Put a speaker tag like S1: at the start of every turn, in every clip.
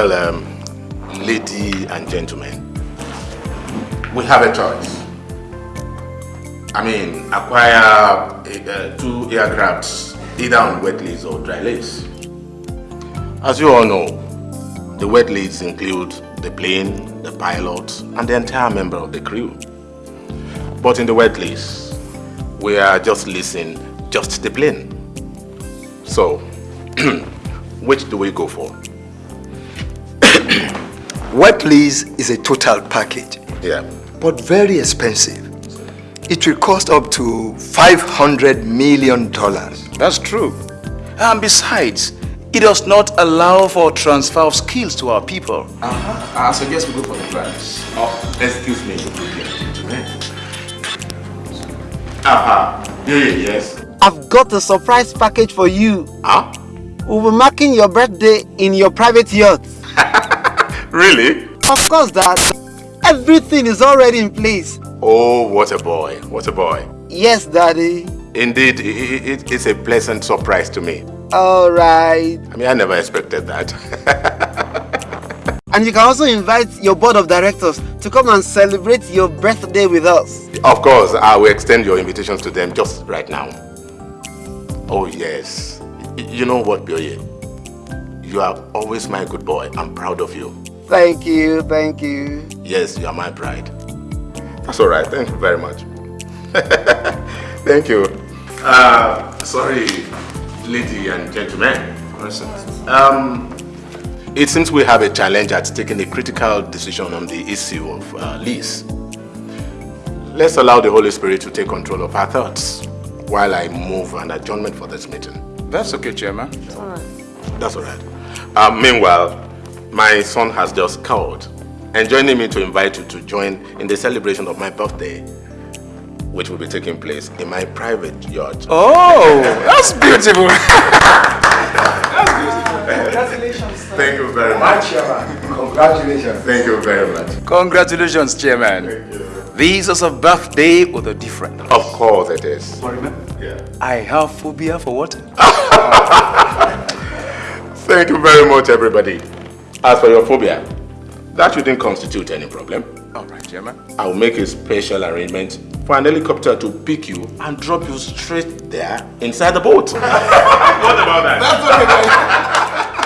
S1: Well, um, lady and gentlemen, we have a choice. I mean, acquire uh, two aircrafts either on wet lease or dry lease. As you all know, the wet lease include the plane, the pilot, and the entire member of the crew. But in the wet lease, we are just leasing just the plane. So, which do we go for?
S2: Wet lease is a total package.
S1: Yeah.
S2: But very expensive. It will cost up to $500 million.
S3: That's true. And besides, it does not allow for transfer of skills to our people.
S1: Uh -huh. I suggest we go for the plans. Oh, excuse me. Uh -huh. yes.
S4: I've got a surprise package for you.
S1: Huh?
S4: We'll be marking your birthday in your private yacht.
S1: Really?
S4: Of course, Dad. Everything is already in place.
S1: Oh, what a boy. What a boy.
S4: Yes, Daddy.
S1: Indeed, it, it's a pleasant surprise to me.
S4: All right.
S1: I mean, I never expected that.
S4: and you can also invite your board of directors to come and celebrate your birthday with us.
S1: Of course, I will extend your invitations to them just right now. Oh, yes. You know what, Bioye? You are always my good boy. I'm proud of you.
S4: Thank you, thank you.
S1: Yes, you are my pride. That's all right. Thank you very much. Thank you. Uh, sorry, lady and gentlemen. Um, it seems we have a challenge at taking a critical decision on the issue of uh, lease. Let's allow the Holy Spirit to take control of our thoughts while I move an adjournment for this meeting.
S3: That's okay, Chairman.
S4: That's all right.
S1: That's all right. Uh, meanwhile, my son has just called and joining me to invite you to join in the celebration of my birthday, which will be taking place in my private yacht.
S3: Oh, that's beautiful.
S1: that's beautiful. Congratulations. Thank you very much.
S2: Chairman. Congratulations.
S1: Thank you very much.
S3: Congratulations, Chairman. Thank you. This is a birthday with a different.
S1: Of course it is. Sorry, man?
S3: Yeah. I have phobia for water.
S1: Thank you very much, everybody. As for your phobia, that shouldn't constitute any problem.
S3: All right, Chairman.
S1: I'll make a special arrangement for an helicopter to pick you and drop you straight there inside the boat. what about that?
S3: That's okay,
S2: and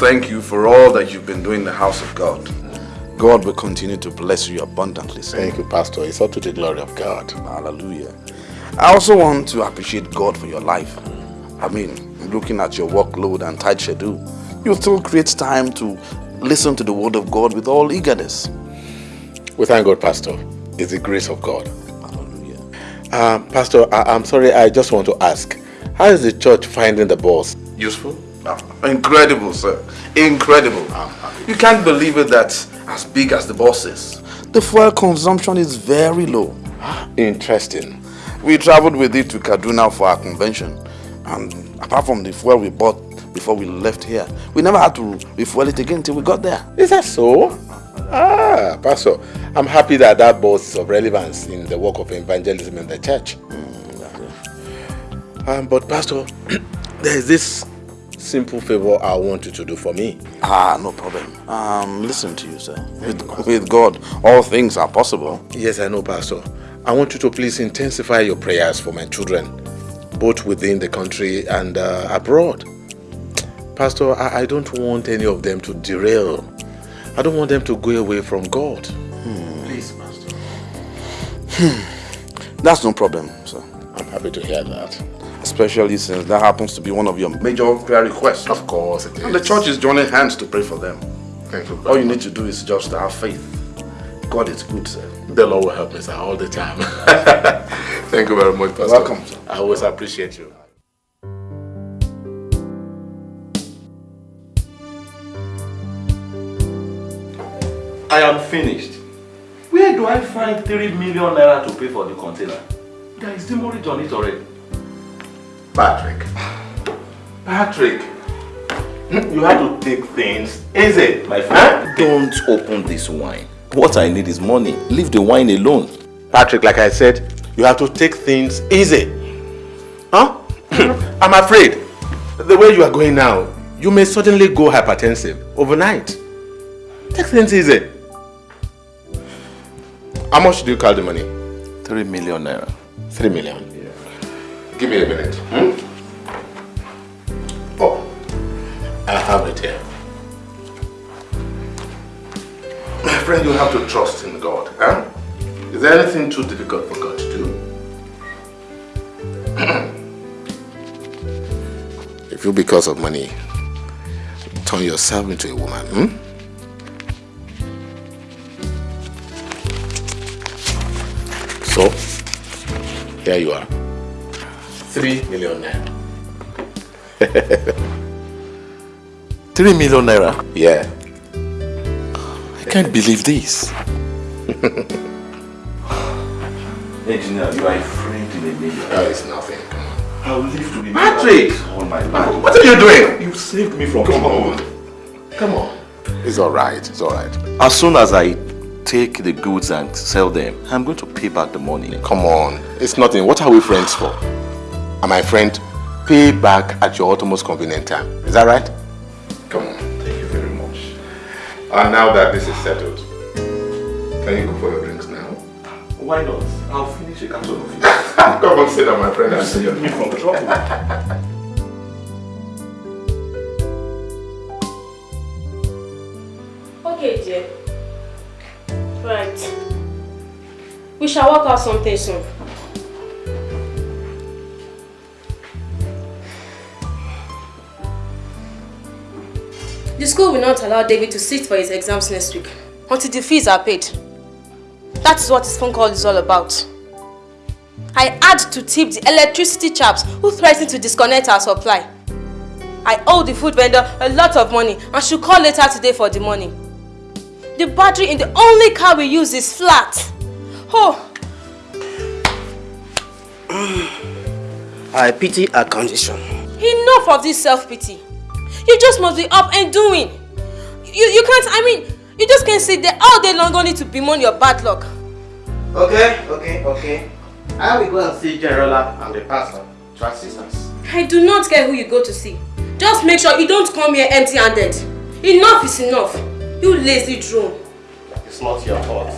S5: thank you for all that you've been doing in the house of God. God will continue to bless you abundantly, sir.
S1: Thank you, Pastor. It's all to the glory of God.
S5: Hallelujah. I also want to appreciate God for your life. I mean, looking at your workload and tight schedule, you still create time to listen to the word of God with all eagerness.
S1: We thank God, Pastor. It's the grace of God.
S5: Hallelujah.
S1: Uh, Pastor, I- I'm sorry, I just want to ask. How is the church finding the boss?
S5: Useful? Incredible, sir. Incredible. You can't believe it that as big as the boss is, the fuel consumption is very low.
S1: Interesting.
S5: We traveled with it to Kaduna for our convention. And apart from the fuel we bought before we left here, we never had to refuel it again until we got there.
S1: Is that so? Ah, Pastor, I'm happy that that boss is of relevance in the work of evangelism in the church. Um, but Pastor, there is this simple favor I want you to do for me.
S5: Ah, no problem. Um, listen to you, sir. With, with God, all things are possible.
S1: Yes, I know, Pastor. I want you to please intensify your prayers for my children, both within the country and uh, abroad. Pastor, I, I don't want any of them to derail. I don't want them to go away from God. Please, Pastor. Hmm.
S5: That's no problem, sir.
S1: I'm happy to hear that.
S5: Especially since that happens to be one of your major prayer requests.
S1: Of course it is.
S5: And the church is joining hands to pray for them.
S1: Thank you.
S5: All you need to do is just have faith. God is good, sir.
S1: The Lord will help me, sir, all the time. Thank you very much, Pastor.
S5: Welcome, sir.
S1: I always appreciate you.
S6: I am finished. Where do I find 3 million naira to pay for the container? There is demurrage on it already.
S1: Patrick.
S6: Patrick, you have to take things easy, my friend. Don't open this wine. What I need is money. Leave the wine alone.
S1: Patrick, like I said, you have to take things easy. Huh? I'm afraid the way you are going now, you may suddenly go hypertensive overnight. Take things easy. How much do you call the money?
S6: 3 million naira.
S1: Three million. Give me a minute. Hmm? Oh, I have it here. My friend, you have to trust in God. Huh? Is there anything too difficult for God to do? if you, because of money, turn yourself into a woman, hmm? So, here you are. Three million naira.
S6: Three million naira?
S1: Yeah.
S6: I can't believe this. Engineer, you are a friend in a million.
S1: Oh, it's nothing. Come on.
S6: I will live to be
S1: Patrick!
S6: all my life.
S1: What are you doing?
S6: You saved me from
S1: Come
S6: trouble.
S1: on. Come on. It's alright. It's alright.
S6: As soon as I take the goods and sell them, I'm going to pay back the money.
S1: Come on. It's nothing. What are we friends for? And my friend, pay back at your utmost convenient time. Is that right? Come on.
S6: Thank you very much.
S1: And now that this is settled, can you go for your drinks now?
S6: Why not? I'll finish a carton of it.
S1: Come on, sit down, my friend.
S6: You
S1: and see
S6: saved
S1: you.
S6: me from trouble.
S7: Okay, dear. Right. We shall work out something soon. The school will not allow David to sit for his exams next week until the fees are paid. That is what his phone call is all about. I had to tip the electricity chaps who threatened to disconnect our supply. I owe the food vendor a lot of money and should call later today for the money. The battery in the only car we use is flat. Oh,
S8: I pity her condition.
S7: enough of this self-pity. You just must be up and doing. You, you can't, I mean, you just can't sit there all day long only to bemoan your bad luck.
S8: Okay, okay, okay. I will go and see Generala and the pastor to assist us.
S7: I do not care who you go to see. Just make sure you don't come here empty-handed. Enough is enough. You lazy drone.
S8: It's not your fault.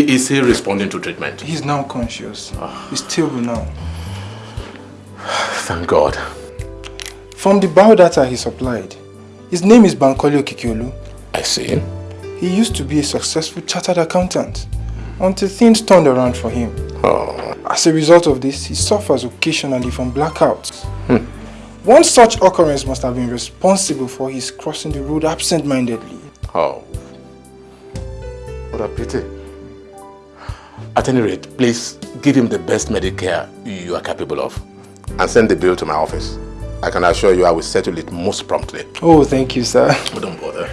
S1: Is he responding to treatment?
S9: He's now conscious. Ah. He's stable now.
S1: Thank God.
S9: From the biodata he supplied, his name is Bankole Okikiolu.
S1: I see.
S9: He used to be a successful chartered accountant until things turned around for him.
S1: Oh,
S9: As a result of this, he suffers occasionally from blackouts. Hmm. One such occurrence must have been responsible for his crossing the road absent-mindedly.
S1: oh. What a pity. At any rate, please give him the best medical care you are capable of. And send the bill to my office. I can assure you I will settle it most promptly.
S9: Oh, thank you, sir.
S1: Oh, don't bother.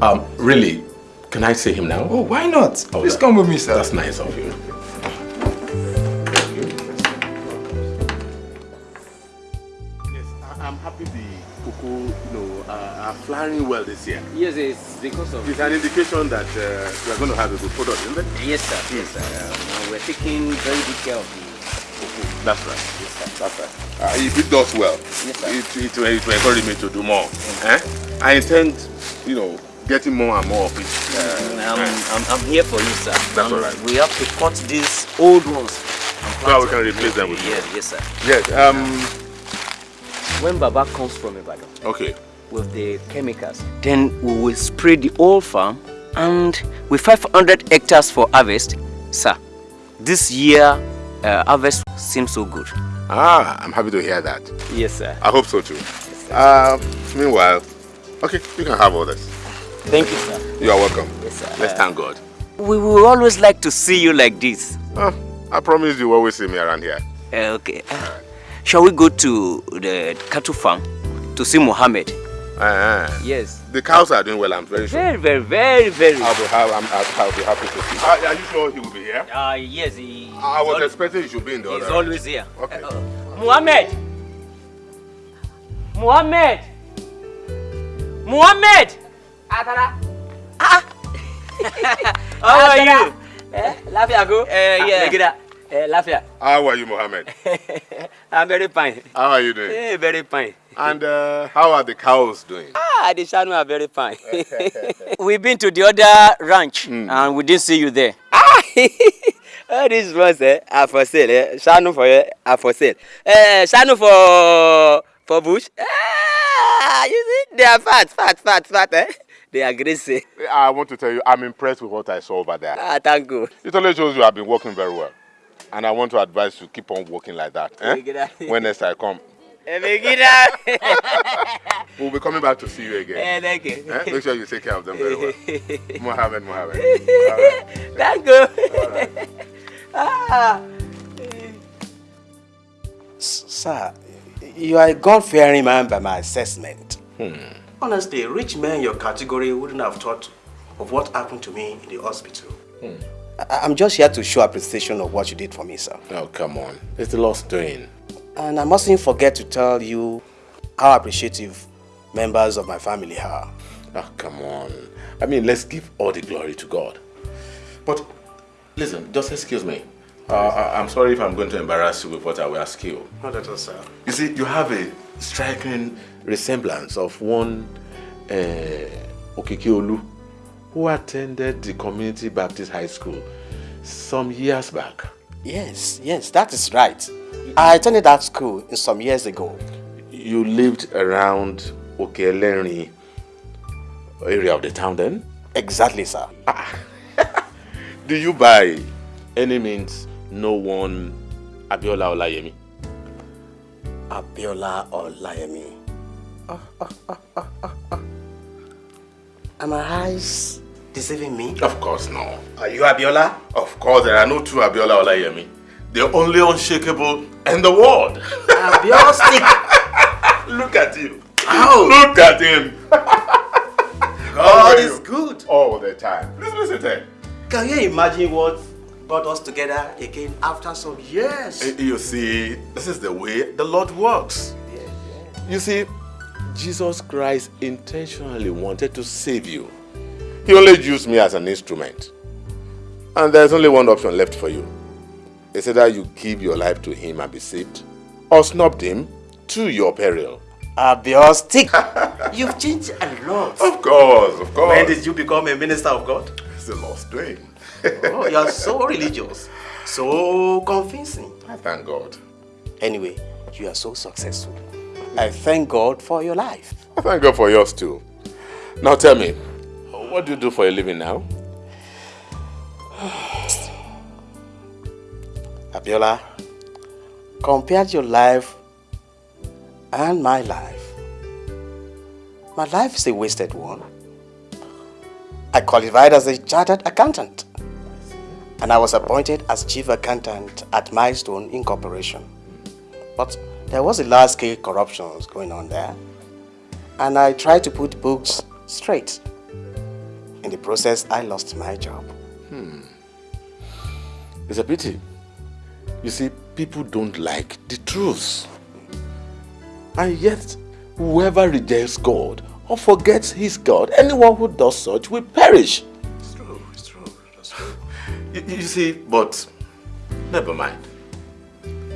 S1: Um, really, can I see him now?
S9: Oh, why not?
S1: Oh,
S9: Please
S1: that-
S9: come with me, sir.
S1: That's nice of you. Uh, flying well this year.
S10: Yes, it's because of.
S1: It's an indication that uh, we are going to have a good product, isn't it?
S10: Yes, sir. Yes, sir. Um, we're taking very good care of the cocoa.
S1: That's right.
S10: Yes, sir.
S1: That's right. Uh, if it does well,
S10: Yes, sir.
S1: it, it, will, it will encourage me to do more. Eh? I intend, you know, getting more and more of it. Uh,
S10: I'm, I'm, I'm here for you, sir.
S1: That's
S10: And
S1: all right.
S10: We have to cut these old ones.
S1: So we can replace them with
S10: Yes, yes, sir.
S1: yes. Um.
S10: When Baba comes from Ibadan
S1: Okay.
S10: With the chemicals, then we will spray the whole farm and with 500 hectares for harvest, sir, this year uh, harvest seems so good.
S1: Ah, I'm happy to hear that.
S10: Yes, sir.
S1: I hope so too. Uh, meanwhile, okay, you can have all this.
S10: Thank you, sir.
S1: You are welcome.
S10: Yes, sir.
S1: Let's
S10: Uh,
S1: thank God.
S10: We will always like to see you like this.
S1: Uh, I promise you will always see me around here.
S10: Uh, okay. Uh, shall we go to the cattle farm to see Mohammed?
S1: Uh,
S10: Yes.
S1: the cows are doing well, I'm very sure.
S10: Very, very, very, very.
S1: I'll be, I'm, I'll, I'll be happy to see. Are, are you sure he will be here?
S10: Uh, yes, he,
S1: I was
S10: al-
S1: expecting he should be in the
S10: he's
S1: other.
S10: always here.
S1: Okay.
S10: Uh, Mohammed! Mohammed! Mohammed! Ah! How are you? Eh, Lafia go? Eh, yeah. Megida. Eh, Lafia.
S1: How are you, Mohammed?
S10: I'm very fine.
S1: How are you doing?
S10: Eh, very fine.
S1: And uh, how are the cows doing?
S10: Ah, the Shanu are very fine. We've been to the other ranch and we didn't see you there. Ah, all these ones eh, are for sale. Eh? Shanu for eh, are for sale. Eh, Shanu for for bush. Ah, you see, they are fat, fat, fat, fat. Eh? They are greasy.
S1: I want to tell you, I'm impressed with what I saw over there.
S10: Ah, thank you.
S1: It only shows you have been working very well. And I want to advise you keep on working like that. Eh?
S10: Megida.
S1: When next I come. we'll be coming back to see you again.
S10: Eh, thank you.
S1: Eh? Make sure you take care of them very well. Mohammed, Mohammed.
S10: Thank you. ah.
S8: Sir, you are a God-fearing man by my assessment.
S1: Hmm.
S8: Honestly, a rich man in your category wouldn't have thought of what happened to me in the hospital.
S1: Hmm.
S8: I- I'm just here to show appreciation of what you did for me, sir.
S1: Oh, come on. It's the Lord's doing.
S8: And I mustn't forget to tell you how appreciative members of my family are.
S1: Oh, come on. I mean, let's give all the glory to God. But listen, just excuse me. Uh, I- I'm sorry if I'm going to embarrass you with what I will ask you.
S8: Not at all, sir.
S1: You see, you have a striking resemblance of one uh, Okikiolu who attended the Community Baptist High School some years back.
S8: Yes, yes, that is right. I attended that school some years ago.
S1: You lived around Okelenri area of the town then?
S8: Exactly, sir. Ah.
S1: Do you by any means know one Abiola Olayemi?
S8: Abiola Olayemi. Oh, oh, oh, oh, oh. Are my eyes deceiving me?
S1: Of course no.
S8: Are you Abiola?
S1: Of course, there are no two Abiola Olayemi. The only unshakable in the world.
S8: Abiola stick.
S1: Look at you.
S8: Ow.
S1: Look at him.
S8: God is good.
S1: All the time. Listen, listen to him.
S8: Can you imagine what brought us together again after some years?
S1: Eh, You see, this is the way the Lord works. You see, Jesus Christ intentionally wanted to save you. He only used me as an instrument. And there's only one option left for you. It's either you give your life to him and be saved, or snub him to your peril.
S8: Abiola stick. You've changed a lot.
S1: Of course, of course.
S8: When did you become a minister of God?
S1: It's the Lord's doing.
S8: Oh, you are so religious, so convincing.
S1: I thank God.
S8: Anyway, you are so successful. I thank God for your life.
S1: I thank God for yours too. Now tell me, what do you do for a living now?
S8: Abiola, compared your life and my life, my life is a wasted one. I qualified as a chartered accountant and I was appointed as chief accountant at Milestone Incorporation. But there was a large scale corruption going on there and I tried to put books straight. In the process, I lost my job.
S1: Hmm. It's a pity. You see, people don't like the truth. And yet, whoever rejects God or forgets his God, anyone who does such will perish.
S8: It's true, it's true, that's true.
S1: You, you see, but never mind.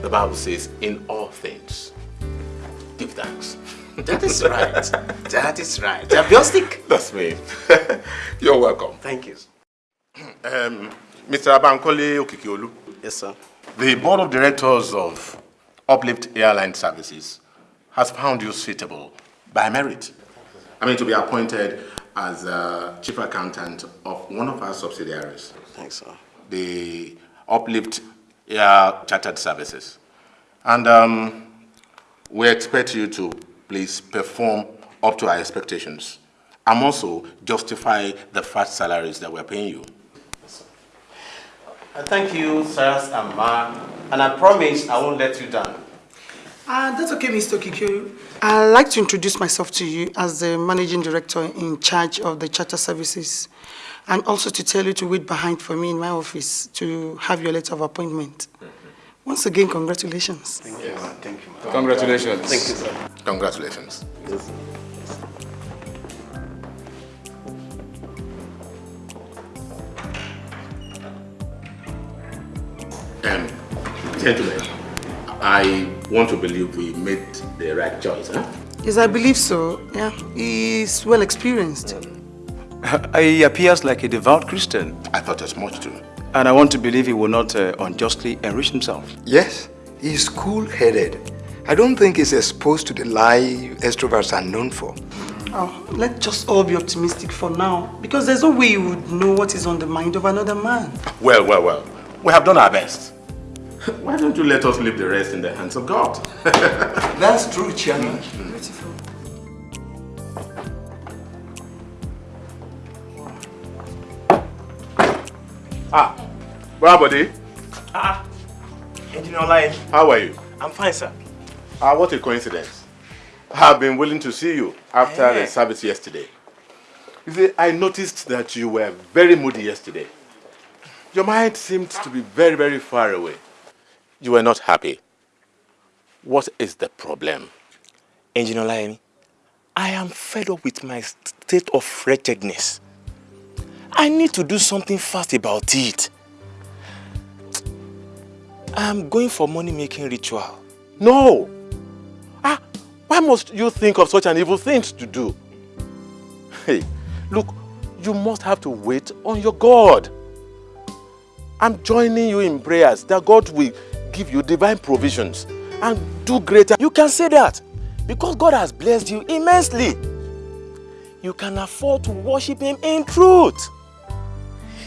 S1: The Bible says, in all things, give thanks.
S8: That is right. that is right. Abiola
S1: That's me. You're welcome.
S8: Thank you.
S1: Um, Mr. Abankole Okikiolu.
S8: Yes, sir.
S1: The board of directors of Uplift Airline Services has found you suitable by merit. I mean, to be appointed as uh, chief accountant of one of our subsidiaries,
S8: Thanks, sir.
S1: the Uplift Air Chartered Services. And um, we expect you to please perform up to our expectations. And also justify the fat salaries that we're paying you.
S8: Thank you, sirs and ma. And I promise I won't let you down.
S11: Uh, that's okay, Mr. Kikyo. I'd like to introduce myself to you as the managing director in charge of the charter services and also to tell you to wait behind for me in my office to have your letter of appointment. Once again, congratulations.
S8: Thank you. Thank you.
S1: Congratulations.
S8: Thank you, sir.
S1: Congratulations.
S8: Yes.
S1: Um, gentlemen, I want to believe we made the right choice, huh?
S11: Yes, I believe so. Yeah, he's well experienced.
S12: He appears like a devout Christian.
S1: I thought as much too.
S12: And I want to believe he will not uh, unjustly enrich himself.
S13: Yes, he's cool-headed. I don't think he's exposed to the lie extroverts are known for.
S11: Oh, let's just all be optimistic for now, because there's no way you would know what is on the mind of another man.
S1: Well, well, well. We have done our best. Why don't you let us leave the rest in the hands of God?
S13: That's true, Chairman.
S11: Beautiful.
S1: Ah, well, buddy,
S14: Ah, Engineer Online.
S1: how are you?
S14: I'm fine, sir.
S1: Ah, what a coincidence. I've been willing to see you after
S14: Eh.
S1: the service yesterday. You see, I noticed that you were very moody yesterday. Your mind seemed to be very, very far away. You were not happy. What is the problem?
S14: Engineer Online, I am fed up with my state of wretchedness. I need to do something fast about it. I'm going for money-making ritual.
S1: No! Ah, why must you think of such an evil thing to do? Hey, look, you must have to wait on your God. I'm joining you in prayers that God will give you divine provisions and do greater.
S14: You can say that because God has blessed you immensely. You can afford to worship Him in truth.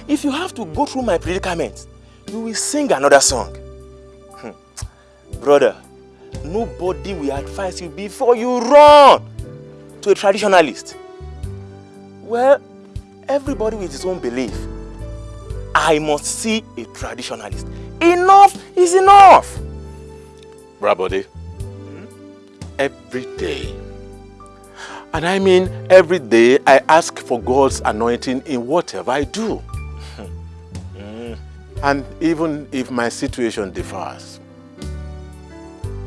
S14: If you have to go through my predicament, you will sing another song. Hmm. Brother, nobody will advise you before you run to a traditionalist. Well, everybody with his own belief. I must see a traditionalist. Enough is enough.
S1: Brabody, every day, and I mean every day, I ask for God's anointing in whatever I do. And even if my situation differs,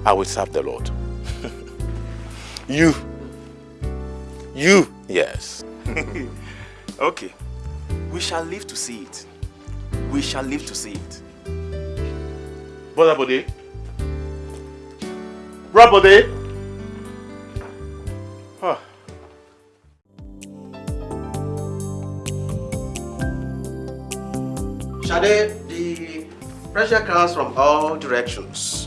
S1: I will serve the Lord.
S14: You. You.
S1: Yes.
S14: okay. We shall live to see it. We shall live to see it.
S1: Brother Bode. Brother Bode. Huh.
S8: Shade, the pressure comes from all directions.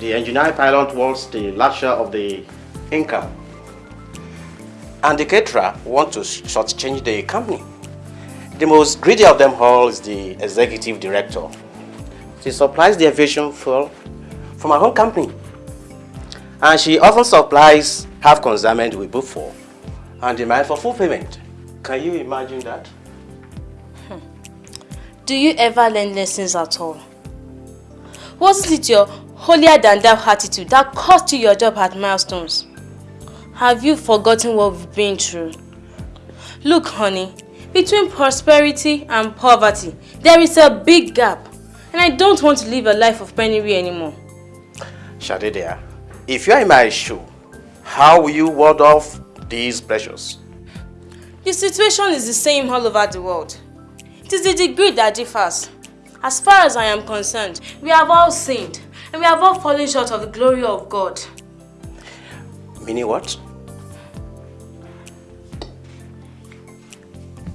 S8: The engineer pilot wants the larger of the income. And the caterer wants to shortchange the company. The most greedy of them all is the executive director. She supplies the aviation fuel from her own company. And she often supplies half consignment we book for and demand for full payment. Can you imagine that?
S7: Do you ever learn lessons at all? Wasn't it your holier than thou attitude that cost you your job at Milestones? Have you forgotten what we've been through? Look, honey, between prosperity and poverty, there is a big gap. And I don't want to live a life of penury anymore.
S8: Shade dear, if you are in my shoe, how will you ward off these pressures?
S7: The situation is the same all over the world. It is the degree that differs. As far as I am concerned, we have all sinned and we have all fallen short of the glory of God.
S8: Meaning what?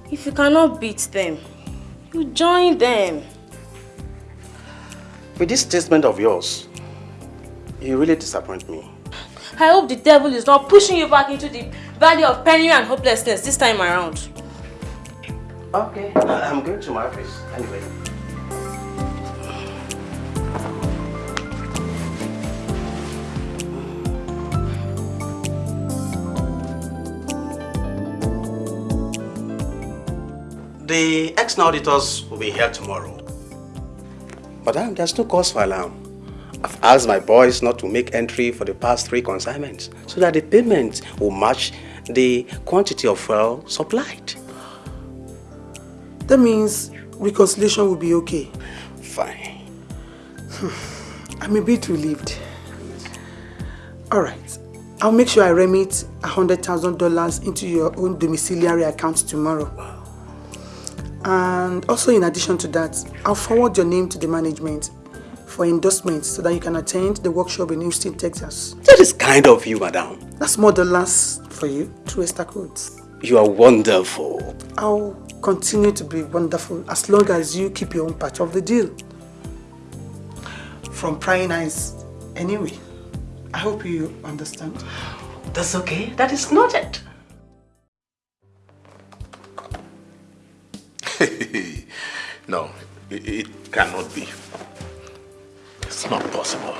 S7: If you cannot beat them, you join them.
S8: With this statement of yours, you really disappoint me.
S7: I hope the devil is not pushing you back into the valley of penury and hopelessness this time around.
S8: Okay, I'm going to my office anyway. The ex- auditors will be here tomorrow. Madam, there's no cause for alarm. I've asked my boys not to make entry for the past three consignments so that the payment will match the quantity of fuel supplied.
S11: That means reconciliation will be okay.
S8: Fine.
S11: I'm a bit relieved. Alright. I'll make sure I remit $100,000 into your own domiciliary account tomorrow. And also in addition to that, I'll forward your name to the management for endorsement so that you can attend the workshop in Houston, Texas.
S8: That is kind of you, madam.
S11: That's more than last for you through Esther Codes.
S8: You are wonderful.
S11: I'll continue to be wonderful as long as you keep your own part of the deal. From prying eyes, anyway. I hope you understand.
S8: That's okay. That is noted.
S1: no, it, it cannot be. It's not possible.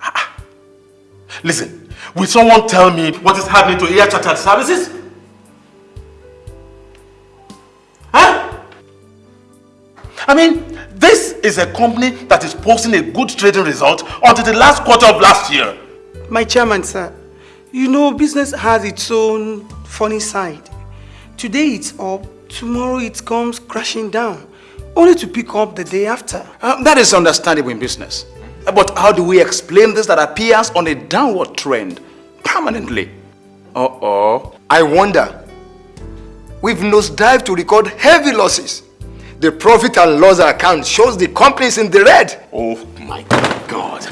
S1: Ah, ah. Listen, will someone tell me what is happening to Air Chartered Services? I mean, this is a company that is posting a good trading result until the last quarter of last year.
S11: My chairman, sir, you know business has its own funny side. Today it's up, tomorrow it comes crashing down, only to pick up the day after.
S12: Uh, that is understandable in business. But how do we explain this that appears on a downward trend permanently?
S13: Uh-oh. I wonder. We've nosedived to record heavy losses. The profit and loss account shows the companies in the red.
S1: Oh my God.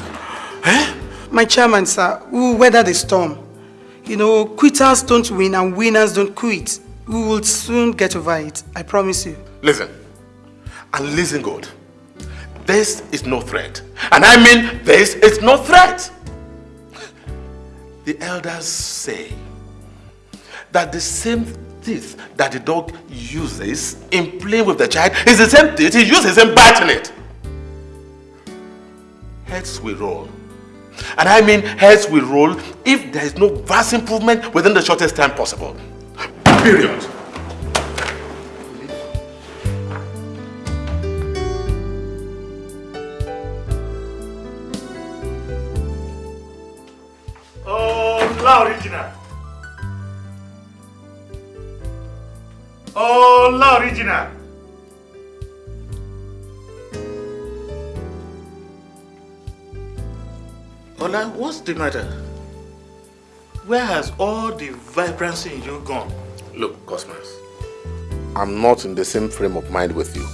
S11: Eh? My chairman, sir, we will weather the storm. You know, quitters don't win and winners don't quit. We will soon get over it. I promise you.
S1: Listen. And listen good. This is no threat. And I mean this is no threat. The elders say that the same teeth that the dog uses in playing with the child is the same teeth he uses in biting it. Heads will roll. And I mean heads will roll if there is no vast improvement within the shortest time possible. Period.
S15: Oh, la original. Oh, la original. Ola, what's the matter? Where has all the vibrancy in you gone?
S1: Look, Cosmas, I'm not in the same frame of mind with you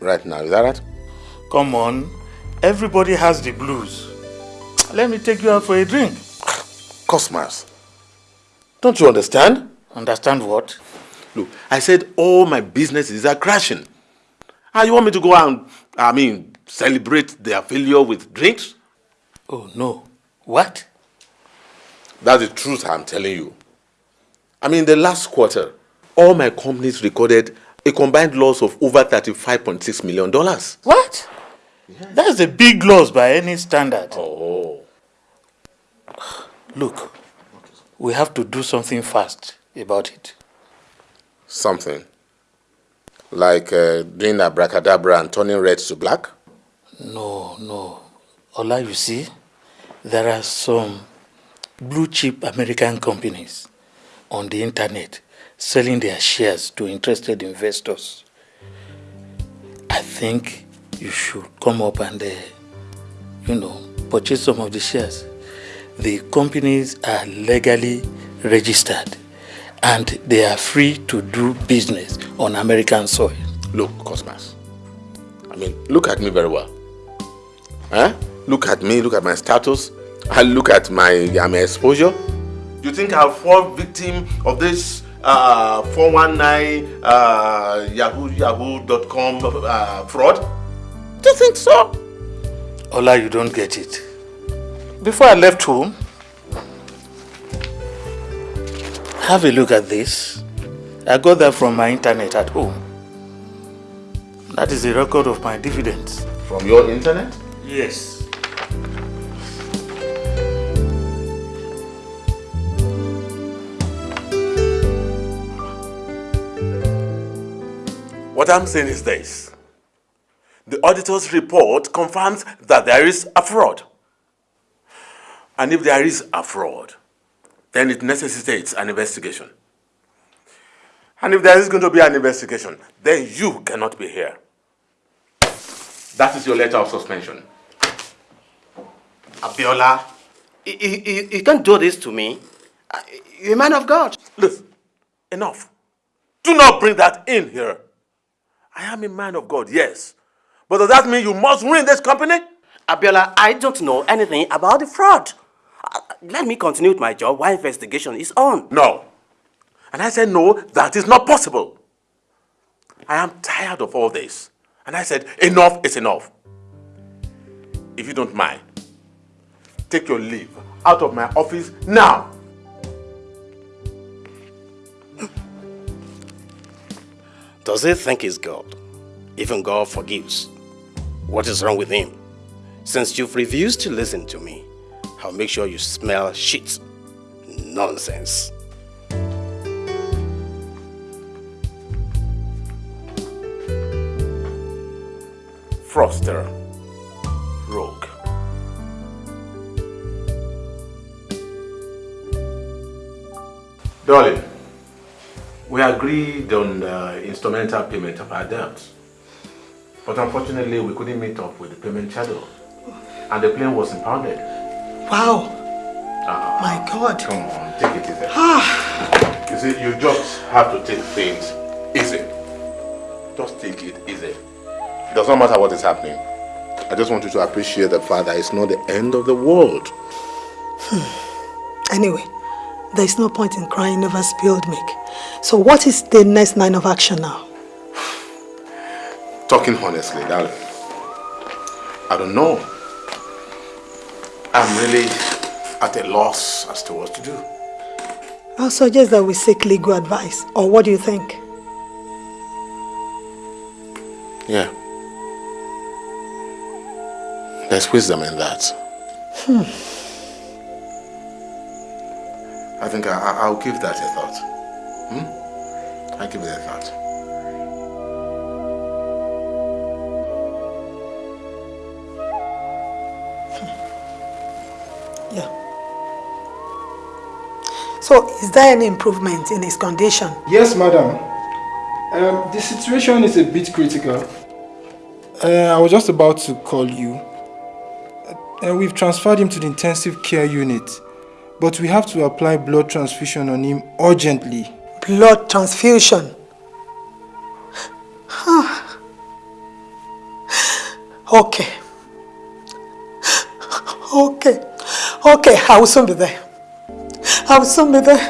S1: right now. Is that right?
S15: Come on. Everybody has the blues. Let me take you out for a drink.
S1: Cosmas, don't you understand?
S15: Understand what?
S1: Look, I said all my businesses are crashing. And you want me to go and, I mean, celebrate their failure with drinks?
S15: Oh, no. What?
S1: That's the truth I'm telling you. I mean, the last quarter, all my companies recorded a combined loss of over $35.6 million.
S15: What? That's a big loss by any standard.
S1: Oh.
S15: Look, we have to do something fast about it.
S1: Something? Like uh, doing abracadabra and turning red to black?
S15: No, no. Ola, you see, there are some blue chip American companies on the internet selling their shares to interested investors. I think you should come up and, uh, you know, purchase some of the shares. The companies are legally registered and they are free to do business on American soil.
S1: Look, Cosmas, I mean, look at me very well. Huh? Look at me, look at my status, and look at my, uh, my exposure. You think I'll fall victim of this uh, 419 uh, yahoo yahoo.com uh, fraud? Do you think so?
S15: Ola, you don't get it. Before I left home, have a look at this. I got that from my internet at home. That is a record of my dividends.
S1: From your internet?
S15: Yes.
S16: What I'm saying is this. The auditor's report confirms that there is a fraud. And if there is a fraud, then it necessitates an investigation. And if there is going to be an investigation, then you cannot be here.
S1: That is your letter of suspension.
S8: Abiola, you, you, you can't do this to me. You're a man of God.
S16: Listen, enough. Do not bring that in here. I am a man of God, yes. But does that mean you must ruin this company?
S8: Abiola, I don't know anything about the fraud. Let me continue with my job while investigation is on.
S16: No. And I said, no, that is not possible. I am tired of all this. And I said, enough is enough. If you don't mind, take your leave out of my office now.
S8: Does he think he's God? Even God forgives. What is wrong with him? Since you've refused to listen to me, I'll make sure you smell shit. Nonsense.
S16: Froster. Rogue.
S1: Darling, we agreed on the instrumental payment of our debts. But unfortunately, we couldn't meet up with the payment schedule. And the plane was impounded.
S17: Wow.
S1: Ah,
S17: My God.
S1: Come on, take it easy.
S17: Ah.
S1: You see, you just have to take things easy. Just take it easy. It does not matter what is happening. I just want you to appreciate the fact that it's not the end of the world.
S17: Anyway, there is no point in crying over spilled milk. So what is the next line of action now?
S1: Talking honestly, darling, I don't know. I'm really at a loss as to what to do.
S17: I'll suggest that we seek legal advice. Or what do you think?
S1: Yeah. There's wisdom in that.
S17: Hmm.
S1: I think I, I, I'll give that a thought. Hmm? I'll give it a thought.
S17: So, is there any improvement in his condition?
S9: Yes, madam. Um, the situation is a bit critical. Uh, I was just about to call you. Uh, we've transferred him to the intensive care unit, but we have to apply blood transfusion on him urgently.
S17: Blood transfusion? Huh. okay. Okay. Okay, I will soon be there. I will soon be there.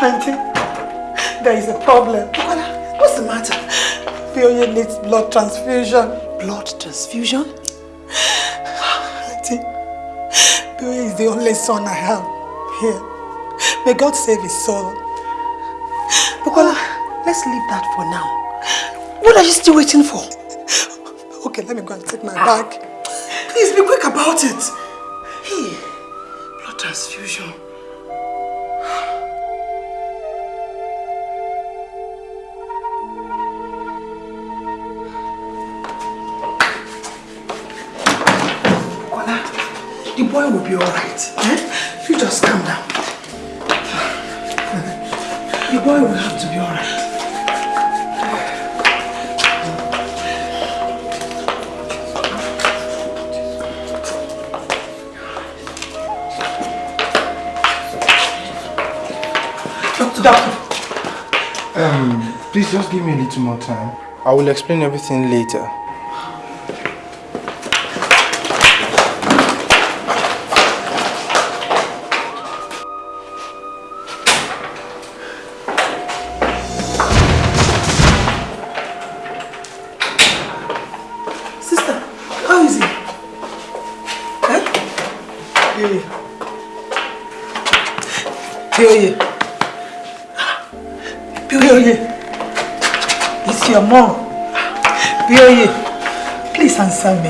S17: Auntie, there is a problem. What's the matter? Bioye needs blood transfusion. Blood transfusion? Auntie, Bioye is the only son I have here. May God save his soul. Bukola, let's leave that for now. What are you still waiting for? Okay, let me go and take my bag. Ah. Please be quick about it. Blood transfusion. The boy will be alright. Eh? You just calm down. The boy will have to be alright. Doctor.
S9: Um, please just give me a little more time. I will explain everything later.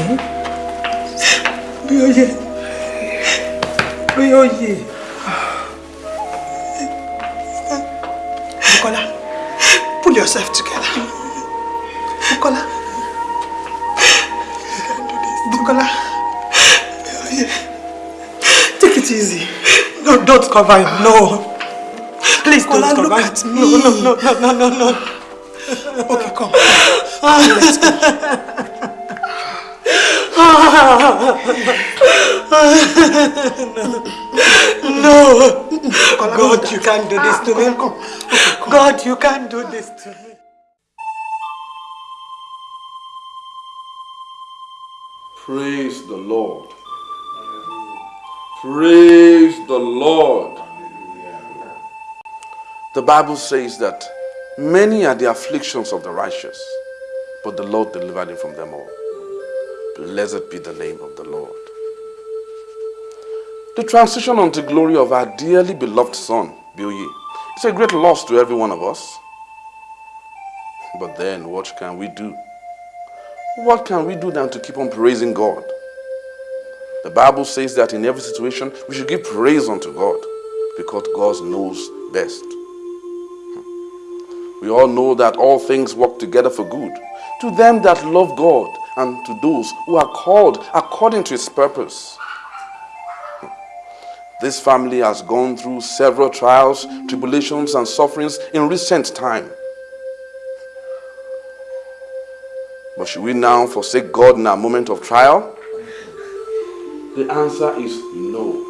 S17: Answer me. Bioye. Bioye. Bukola. Pull yourself together. Bukola. Bukola. Take it easy. No, don't cover him. No. Please don't
S11: Bukola,
S17: cover
S11: look
S17: him.
S11: at me.
S17: No, no, no, no, no, no, no. Okay, come. Ah. Let's go. no. no. God, you can't do this to me. God, you can't do this to me.
S5: Praise the Lord. Praise the Lord. The Bible says that many are the afflictions of the righteous, but the Lord delivered him from them all. Blessed be the name of the Lord. The transition unto glory of our dearly beloved son, Billy, is a great loss to every one of us. But then, what can we do? What can we do than to keep on praising God? The Bible says that in every situation we should give praise unto God because God knows best. We all know that all things work together for good to them that love God and to those who are called according to his purpose. This family has gone through several trials, tribulations, and sufferings in recent time. But should we now forsake God in our moment of trial? The answer is no.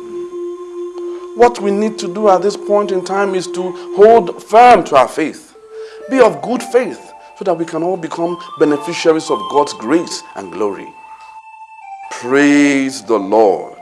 S5: What we need to do at this point in time is to hold firm to our faith. Be of good faith so that we can all become beneficiaries of God's grace and glory. Praise the Lord.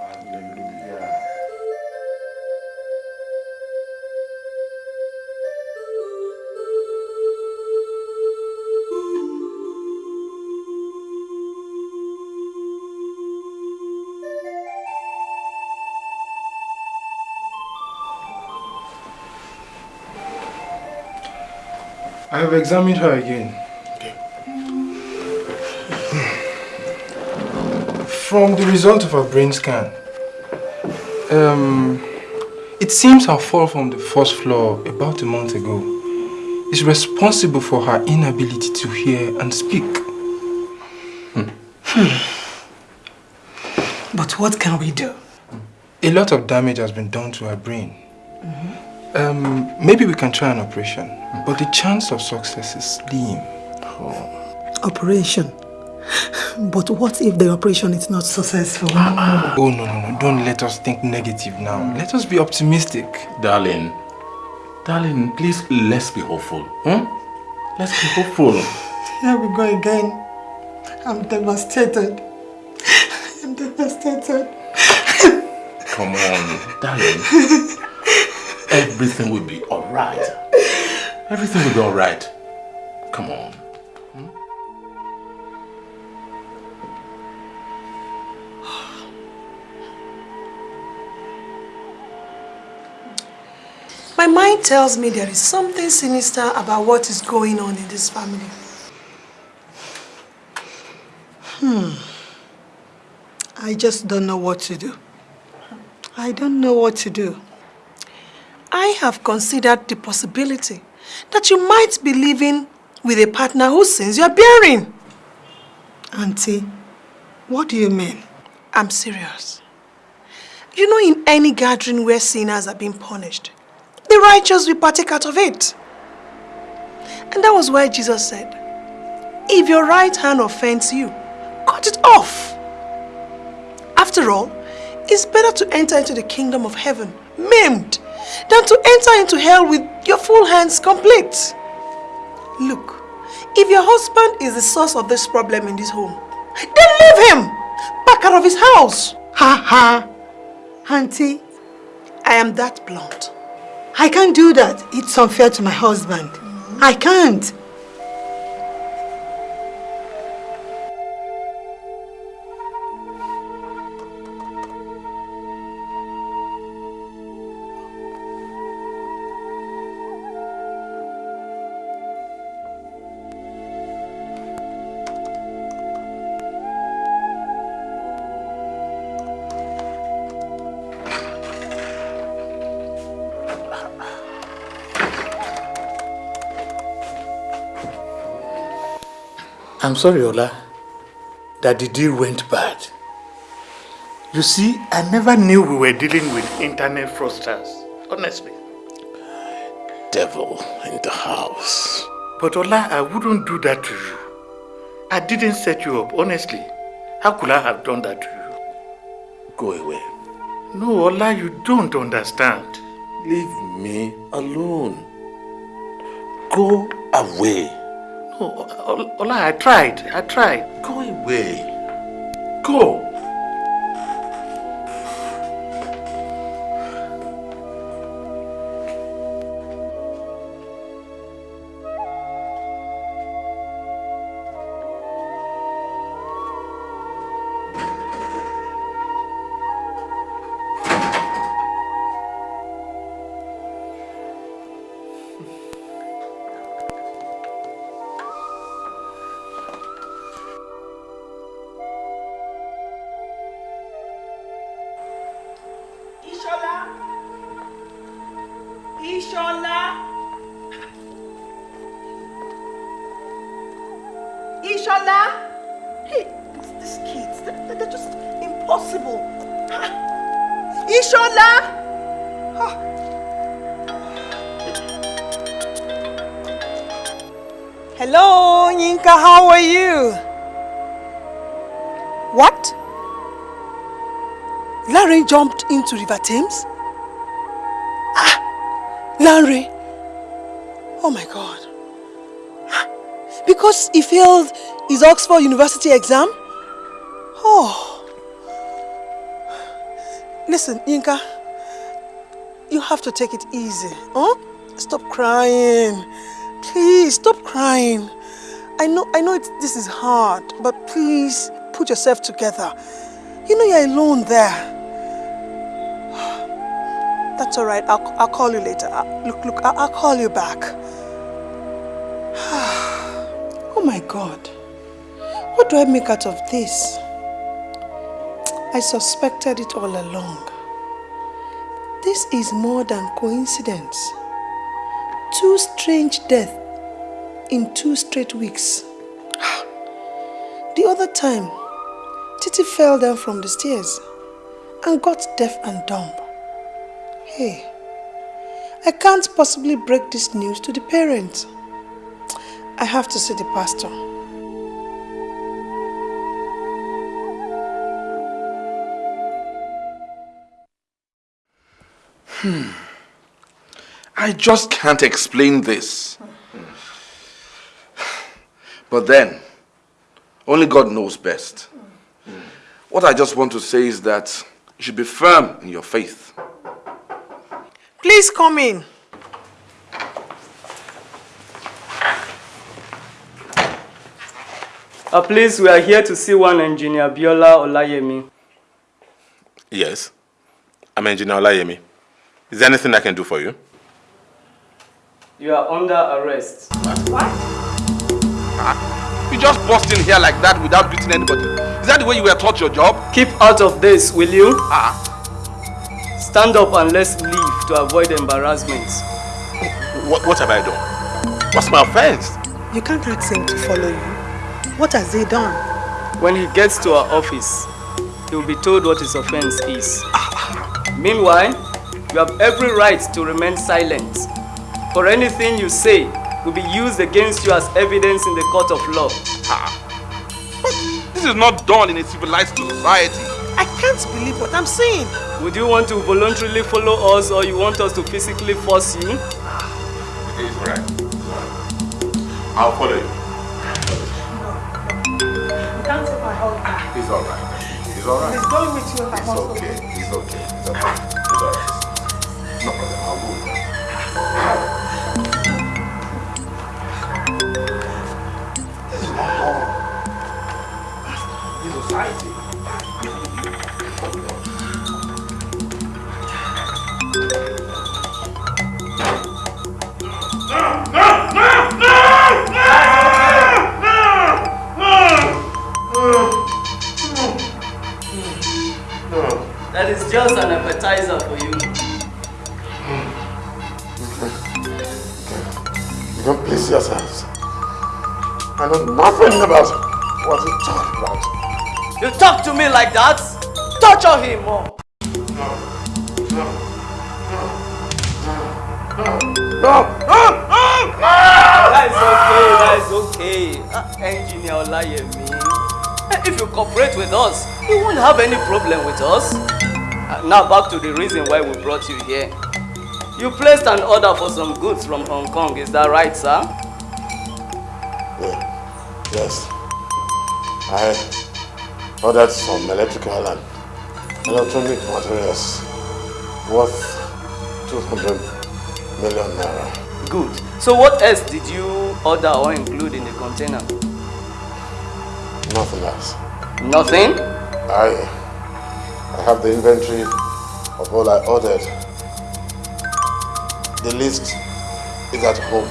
S9: Examined her again. From the result of her brain scan, um, it seems her fall from the first floor about a month ago is responsible for her inability to hear and speak. Hmm. Hmm.
S17: But what can we do?
S9: A lot of damage has been done to her brain. Mm-hmm. Um, maybe we can try an operation, but the chance of success is slim.
S17: Operation. But what if the operation is not successful?
S9: Oh, no, no, no. Don't let us think negative now. Let us be optimistic.
S1: Darling, darling, please let's be hopeful. Hmm? Let's be hopeful.
S17: Here we go again. I'm devastated. I'm devastated.
S1: Come on, darling. Everything will be alright. Everything will be alright. Come on.
S17: My mind tells me there is something sinister about what is going on in this family. Hmm. I just don't know what to do. I don't know what to do. I have considered the possibility that you might be living with a partner whose sins you are bearing. Auntie, what do you mean? I'm serious. You know, in any gathering where sinners are being punished, the righteous will partake out of it. And that was why Jesus said, if your right hand offends you, cut it off. After all, it's better to enter into the kingdom of heaven maimed than to enter into hell with your full hands complete. Look, if your husband is the source of this problem in this home, then leave him back out of his house.
S11: Ha ha. Auntie,
S17: I am that blunt.
S11: I can't do that. It's unfair to my husband. I can't.
S18: I'm sorry, Ola, that the deal went bad. You see, I never knew we were dealing with internet fraudsters, honestly.
S19: Devil in the house.
S18: But Ola, I wouldn't do that to you. I didn't set you up, honestly. How could I have done that to you?
S19: Go away.
S18: No, Ola, you don't understand.
S19: Leave me alone. Go away.
S18: Ola, Ola, I tried. I tried.
S19: Go away. Go.
S17: Ishola? Hey, these, kids, they're, they're just impossible. Ah. Ishola? Ah. Hello, Yinka, how are you? What? Larry jumped into River Thames? Ah, Larry. Oh my God. Because he failed his Oxford University exam? Oh. Listen, Yinka, you have to take it easy. Huh? Stop crying. Please, stop crying. I know, I know this is hard, but please put yourself together. You know you're alone there. That's all right. I'll, I'll call you later. i look, look, I'll, I'll call you back. oh my God. What do I make out of this? I suspected it all along. This is more than coincidence. Two strange deaths in two straight weeks. The other time, Titi fell down from the stairs and got deaf and dumb. Hey, I can't possibly break this news to the parents. I have to see the pastor.
S5: Hmm. I just can't explain this. But then, only God knows best. What I just want to say is that you should be firm in your faith.
S17: Please come in.
S20: Uh, please, we are here to see one engineer, Biola Olayemi.
S1: Yes. I'm Engineer Olayemi. Is there anything I can do for you?
S20: You are under arrest. What? Huh?
S5: You just burst in here like that without greeting anybody. Is that the way you were taught your job?
S20: Keep out of this, will you? Ah. Stand up and let's leave to avoid embarrassment.
S1: What, what have I done? What's my offense?
S17: You can't ask him to follow you. What has he done?
S20: When he gets to our office, he will be told what his offense is. Ah. Meanwhile, you have every right to remain silent. For anything you say will be used against you as evidence in the court of law.
S5: This is not done in a civilized society.
S17: I can't believe what I'm saying.
S20: Would you want to voluntarily follow us or you want us to physically force you?
S1: It's right. I'll follow you.
S17: You can't take my hug back.
S1: Alright. It's alright.
S17: He's going with you if I
S1: It's
S17: must go.
S1: okay. It's okay. It's okay. It's alright.
S20: Have any problem with us. Uh, now back to the reason why we brought you here. You placed an order for some goods from Hong Kong, is that right, sir?
S1: Yeah. Yes. I ordered some electrical and electronic materials worth 200 million naira.
S20: Good. So what else did you order or include in the container?
S1: Nothing else.
S20: Nothing?
S1: I I have the inventory of all I ordered. The list is at home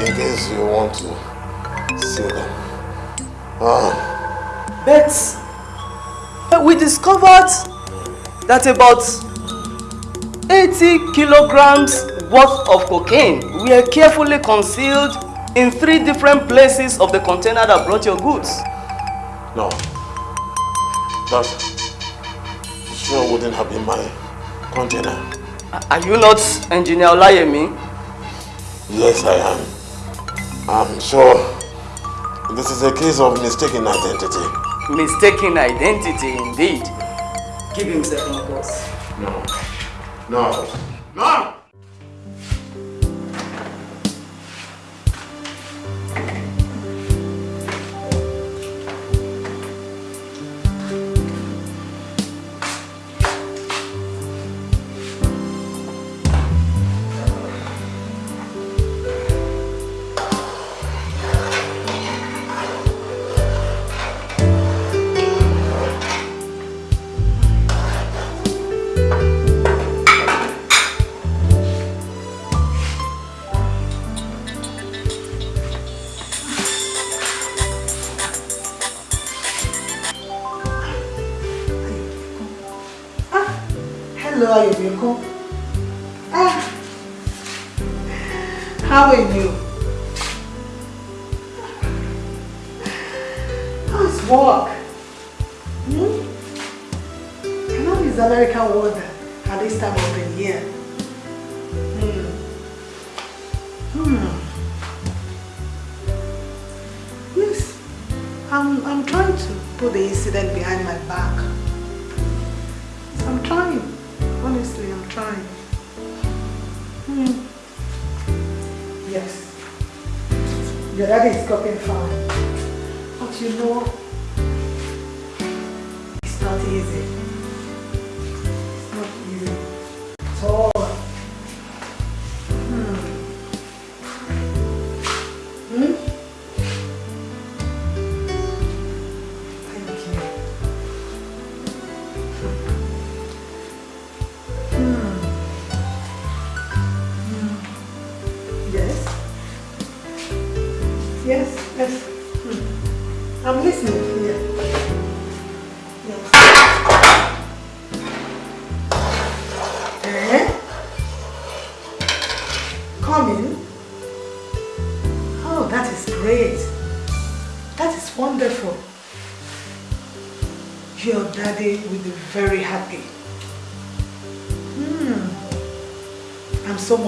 S1: in case you want to see them. Ah,
S20: But we discovered that about 80 kilograms worth of cocaine were carefully concealed in three different places of the container that brought your goods.
S1: no. That sure wouldn't have been my container.
S20: Are you not Engineer Olayemi?
S1: Yes, I am. I'm sure this is a case of mistaken identity.
S20: Mistaken identity indeed. Give him seven calls.
S1: No. No. No!
S17: I know it's American water at this time of the year. Hmm. Hmm. Yes, I'm, I'm trying to put the incident behind my back. I'm trying. Honestly, I'm trying. Hmm. Yes. Your daddy is coping fine. But you know, it's not easy. At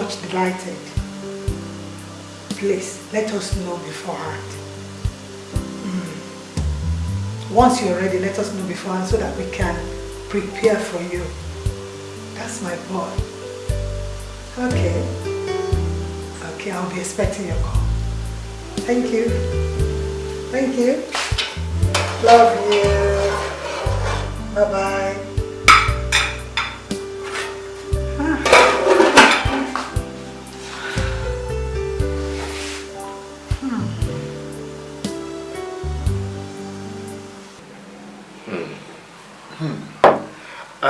S17: much delighted. Please, let us know beforehand. Hmm. Once you're ready, let us know beforehand so that we can prepare for you. That's my boy. Okay. Okay, I'll be expecting your call. Thank you. Thank you. Love you. Bye-bye.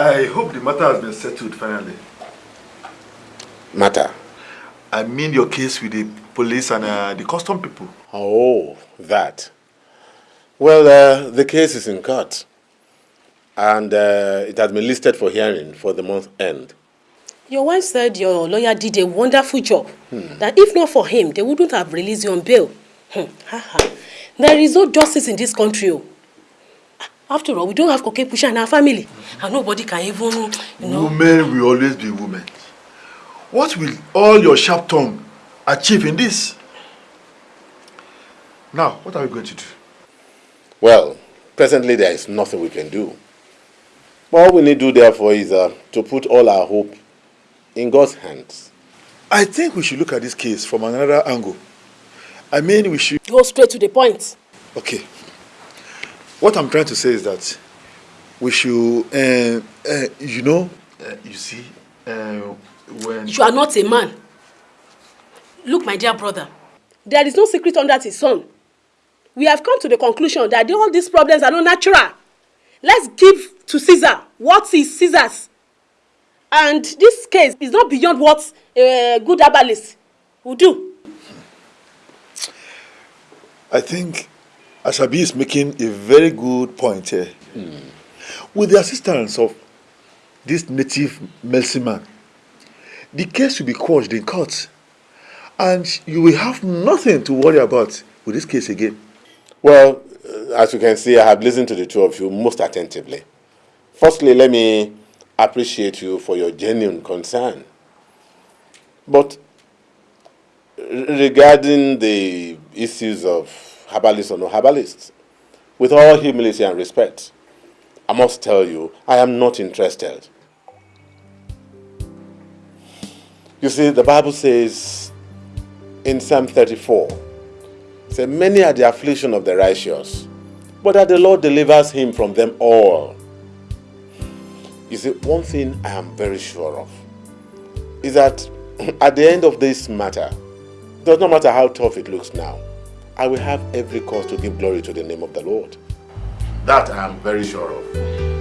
S21: I hope the matter has been settled finally.
S1: Matter?
S21: I mean your case with the police and uh, the custom people.
S1: Oh, that. Well, uh, the case is in court. And uh, it has been listed for hearing for the month end.
S7: Your wife said your lawyer did a wonderful job.
S1: Hmm.
S7: That if not for him, they wouldn't have released you on bail.
S22: There is no justice in this country. After all, we don't have cocaine pusher in our family. And nobody can even, you know.
S21: Women will always be women. What will all your sharp tongue achieve in this? Now, what are we going to do?
S1: Well, presently there is nothing we can do. All we need to do therefore is uh, to put all our hope in God's hands.
S21: I think we should look at this case from another angle. I mean, we should...
S22: Go straight to the point.
S21: Okay. What I'm trying to say is that we should, uh, uh, you know, uh, you see, uh, when...
S22: You are not a man. Look, my dear brother, there is no secret under the sun. We have come to the conclusion that all these problems are not natural. Let's give to Caesar what is Caesar's. And this case is not beyond what a good herbalist will do.
S21: I think Asabi is making a very good point here. With the assistance of this native medicine man, the case will be quashed in court. And you will have nothing to worry about with this case again.
S1: Well, uh, as you can see, I have listened to the two of you most attentively. Firstly, let me appreciate you for your genuine concern. But regarding the issues of herbalists or no herbalists, with all humility and respect, I must tell you, I am not interested. You see, the Bible says in Psalm 34, say, Many are the affliction of the righteous, but that the Lord delivers him from them all. You see, one thing I am very sure of is that at the end of this matter, it does not matter how tough it looks now, I will have every cause to give glory to the name of the Lord. That I am very sure of.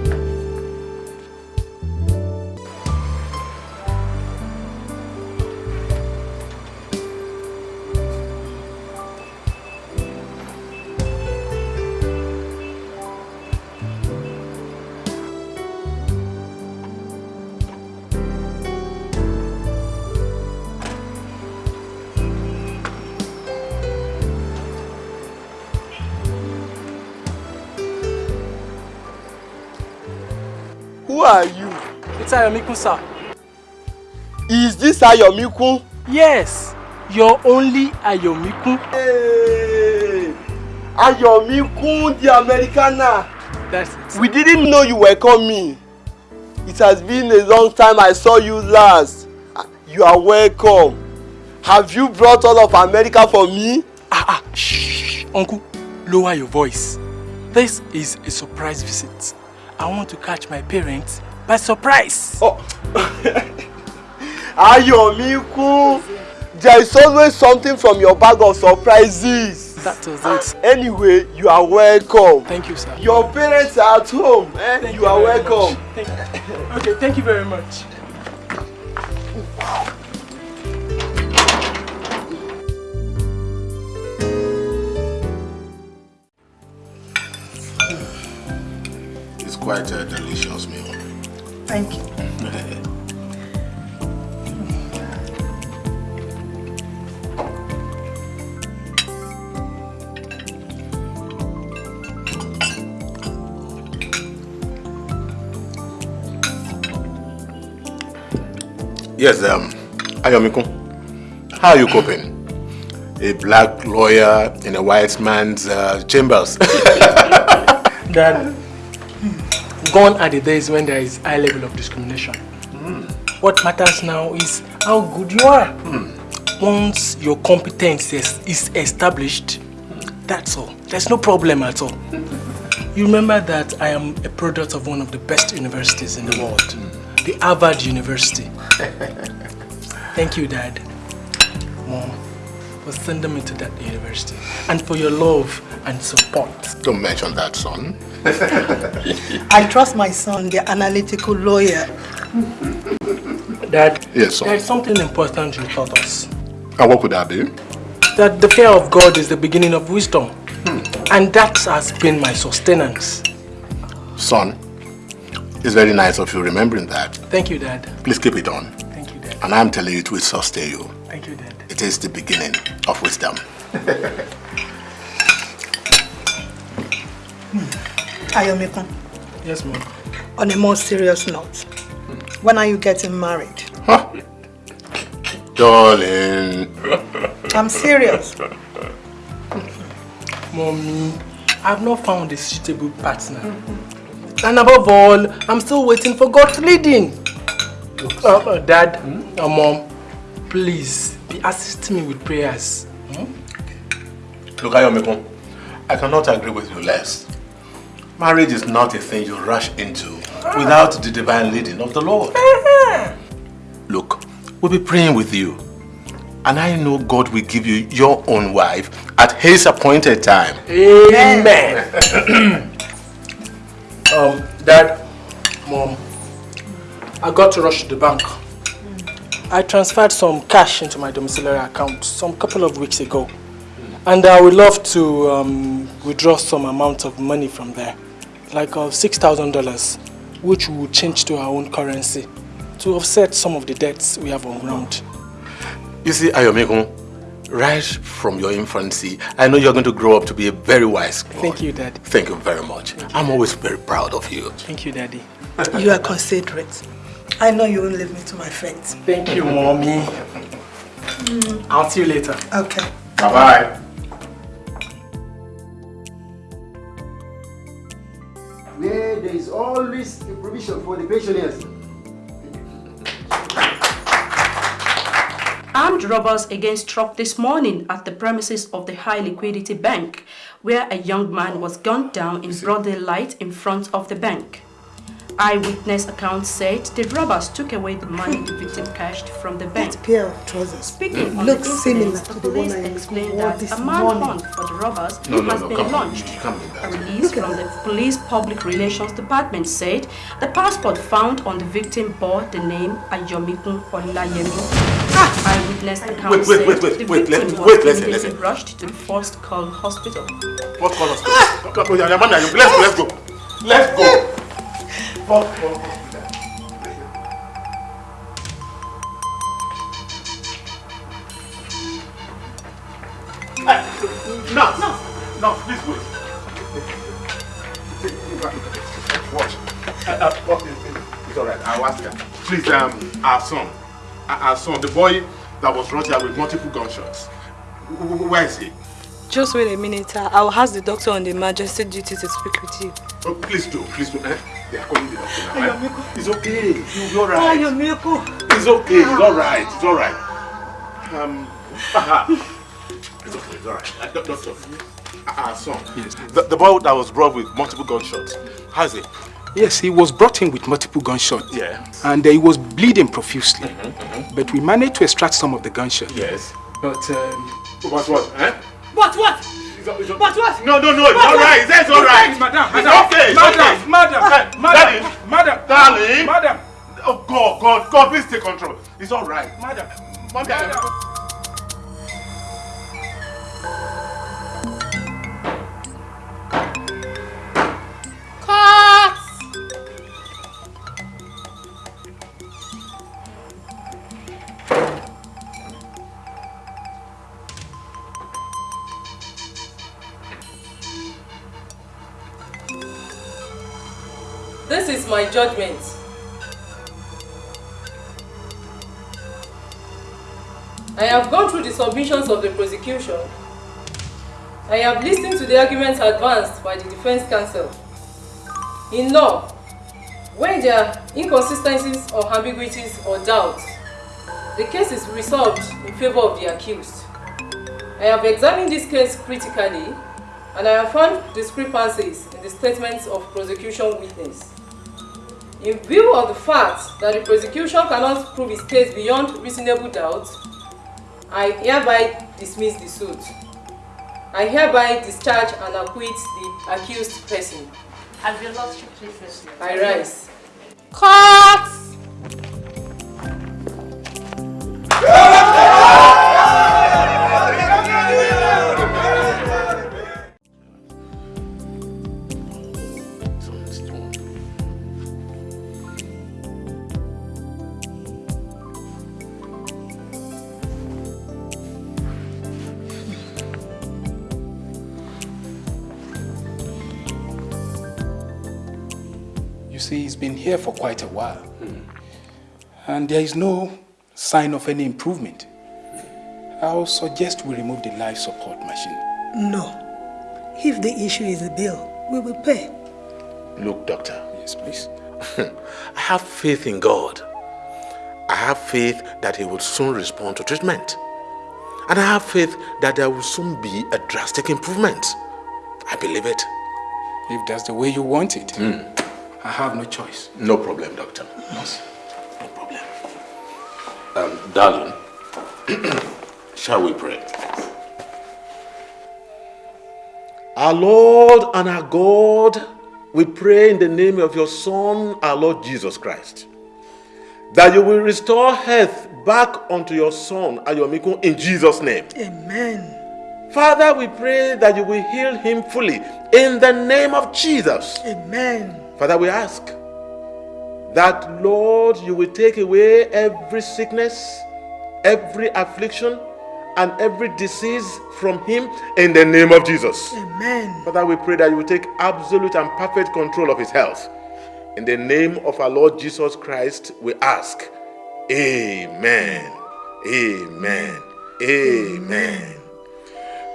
S9: It's Ayomikun, sir.
S23: Is this Ayomikun?
S9: Yes, your only Ayomikun.
S23: Hey, Ayomikun the Americana.
S9: That's it.
S23: We didn't know you were coming. It has been a long time I saw you last. You are welcome. Have you brought all of America for me?
S9: Ah, ah, shh, uncle, lower your voice. This is a surprise visit. I want to catch my parents by surprise.
S23: Oh. Ayomikun, there is always something from your bag of surprises.
S9: That was it.
S23: Anyway, you are welcome.
S9: Thank you, sir.
S23: Your parents are at home. Eh?
S9: Thank
S23: you are
S9: very
S23: welcome.
S9: much. Thank you. Okay, thank you very much.
S1: It's quite a delicious meal.
S17: Thank you.
S1: Yes, um, Ayomikun, how are you coping? A black lawyer in a white man's uh, chambers.
S9: Dad, gone are the days when there is high level of discrimination. What matters now is how good you are. Once your competence is, is established, that's all. There's no problem at all. You remember that I am a product of one of the best universities in the world, the Harvard University. Thank you, Dad, Mom, for sending me to that university and for your love and support.
S1: Don't mention that, son.
S17: I trust my son, the analytical lawyer.
S9: Dad,
S1: Yes, son.
S9: there's something important you taught us.
S1: And what could that be?
S9: That the fear of God is the beginning of wisdom. Hmm. And that has been my sustenance.
S1: Son, it's very nice of you remembering that.
S9: Thank you, Dad.
S1: Please keep it on.
S9: Thank you, Dad.
S1: And I'm telling you, it will sustain you.
S9: Thank you, Dad.
S1: It is the beginning of wisdom.
S17: Ayomikun,
S9: Yes, ma'am.
S17: on a more serious note, when are you getting married? Huh?
S1: Darling.
S17: I'm serious.
S9: Mommy, I've not found a suitable partner. And above all, I'm still waiting for God's leading. Uh, uh, Dad, uh, Mom, please be assisting me with prayers.
S1: Look, Ayomikun, I cannot agree with you less. Marriage is not a thing you rush into without the divine leading of the Lord. Look, we'll be praying with you. And I know God will give you your own wife at his appointed time.
S9: Amen. um, Dad, Mom, I got to rush to the bank. I transferred some cash into my domiciliary account some couple of weeks ago. And I would love to um, withdraw some amount of money from there, like uh, $6,000, which we will change to our own currency to offset some of the debts we have on ground.
S1: You see, Ayomikun, right from your infancy, I know you're going to grow up to be a very wise boy.
S9: Thank you, Daddy.
S1: Thank you very much. I'm always very proud of you.
S9: Thank you, Daddy.
S17: You are considerate. I know you won't leave me to my fate.
S9: Thank you, Mommy. Mm. I'll see you later.
S17: Okay.
S1: Bye-bye.
S24: Where there is always a provision for the pensioners.
S25: Armed robbers against struck this morning at the premises of the High Liquidity Bank, where a young man was gunned down in broad daylight in front of the bank. Eyewitness accounts said the robbers took away the money the victim cashed from the bank.
S17: That pair of trousers
S25: Speaking on
S17: looks
S25: the
S17: similar to
S25: the
S17: the one
S25: police
S17: I
S25: explained that
S17: this
S25: a manhunt for the robbers
S1: No, no,
S25: has
S1: no,
S25: been
S1: come
S25: launched.
S1: Come
S25: A release from the police public relations department said the passport found on the victim bore the name Ayomikun Olayemi. Eyewitness accounts
S1: wait, wait,
S25: said
S1: wait,
S25: the
S1: wait,
S25: victim
S1: let-
S25: was
S1: wait, listen,
S25: immediately
S1: listen.
S25: rushed to the first call hospital.
S1: What color? Come, come, come, Amanda, you- let's go, let's go. Fuck, fuck. No, no, no, please wait. Watch. Uh, uh, what is it? It's all right. I'll ask her. Please, um, our son, our son, the boy that was brought here with multiple gunshots. Wh- wh- Where is he?
S7: Just wait a minute. I I will ask the doctor on the emergency duty to speak with you.
S1: Oh, please do, please do. Eh? They are calling the doctor now. eh? It's okay. You- You're right. It's okay. It's all right. It's all right. Um, aha. It's okay. It's all right. Uh, doctor, our son. Yes. The, the boy that was brought with multiple gunshots. How's he?
S26: Yes, he was brought in with multiple gunshots.
S1: Yeah.
S26: And uh, he was bleeding profusely. But we managed to extract some of the gunshots.
S1: Yes.
S26: But um,
S1: What? What? Eh?
S26: What? What?
S1: What? What? No, no, no. It's all right. It's all right.
S26: Madam, madam,
S1: okay.
S26: Madam,
S1: okay.
S26: madam, madam,
S1: darling,
S26: madam,
S1: darling.
S26: madam.
S1: Oh God, God, God, please take control. It's all right.
S26: Madam.
S1: Madam.
S25: Cut!
S27: My judgment. I have gone through the submissions of the prosecution. I have listened to the arguments advanced by the defense counsel. In law, when there are inconsistencies or ambiguities or doubts, the case is resolved in favor of the accused. I have examined this case critically and I have found discrepancies in the statements of prosecution witness. In view of the fact that the prosecution cannot prove its case beyond reasonable doubt, I hereby dismiss the suit. I hereby discharge and acquit the accused person.
S25: Have your lordship please
S27: I rise.
S25: Cut!
S9: See, he's been here for quite a while. And there is no sign of any improvement. I'll suggest we remove the life support machine.
S17: No. If the issue is the bill, we will pay.
S1: Look, doctor.
S9: Yes, please.
S1: I have faith in God. I have faith that He will soon respond to treatment. And I have faith that there will soon be a drastic improvement. I believe it.
S9: If that's the way you want it, hmm. I have no choice.
S1: No problem, doctor. Yes. No problem. Um, darling, shall we pray? Our Lord and our God, we pray in the name of your Son, our Lord Jesus Christ, that you will restore health back unto your Son, Ayomikun, in Jesus' name.
S17: Amen.
S1: Father, we pray that you will heal him fully in the name of Jesus.
S17: Amen.
S1: Father, we ask that, Lord, you will take away every sickness, every affliction, and every disease from him in the name of Jesus.
S17: Amen.
S1: Father, we pray that you will take absolute and perfect control of his health. In the name of our Lord Jesus Christ, we ask. Amen. Amen. Amen.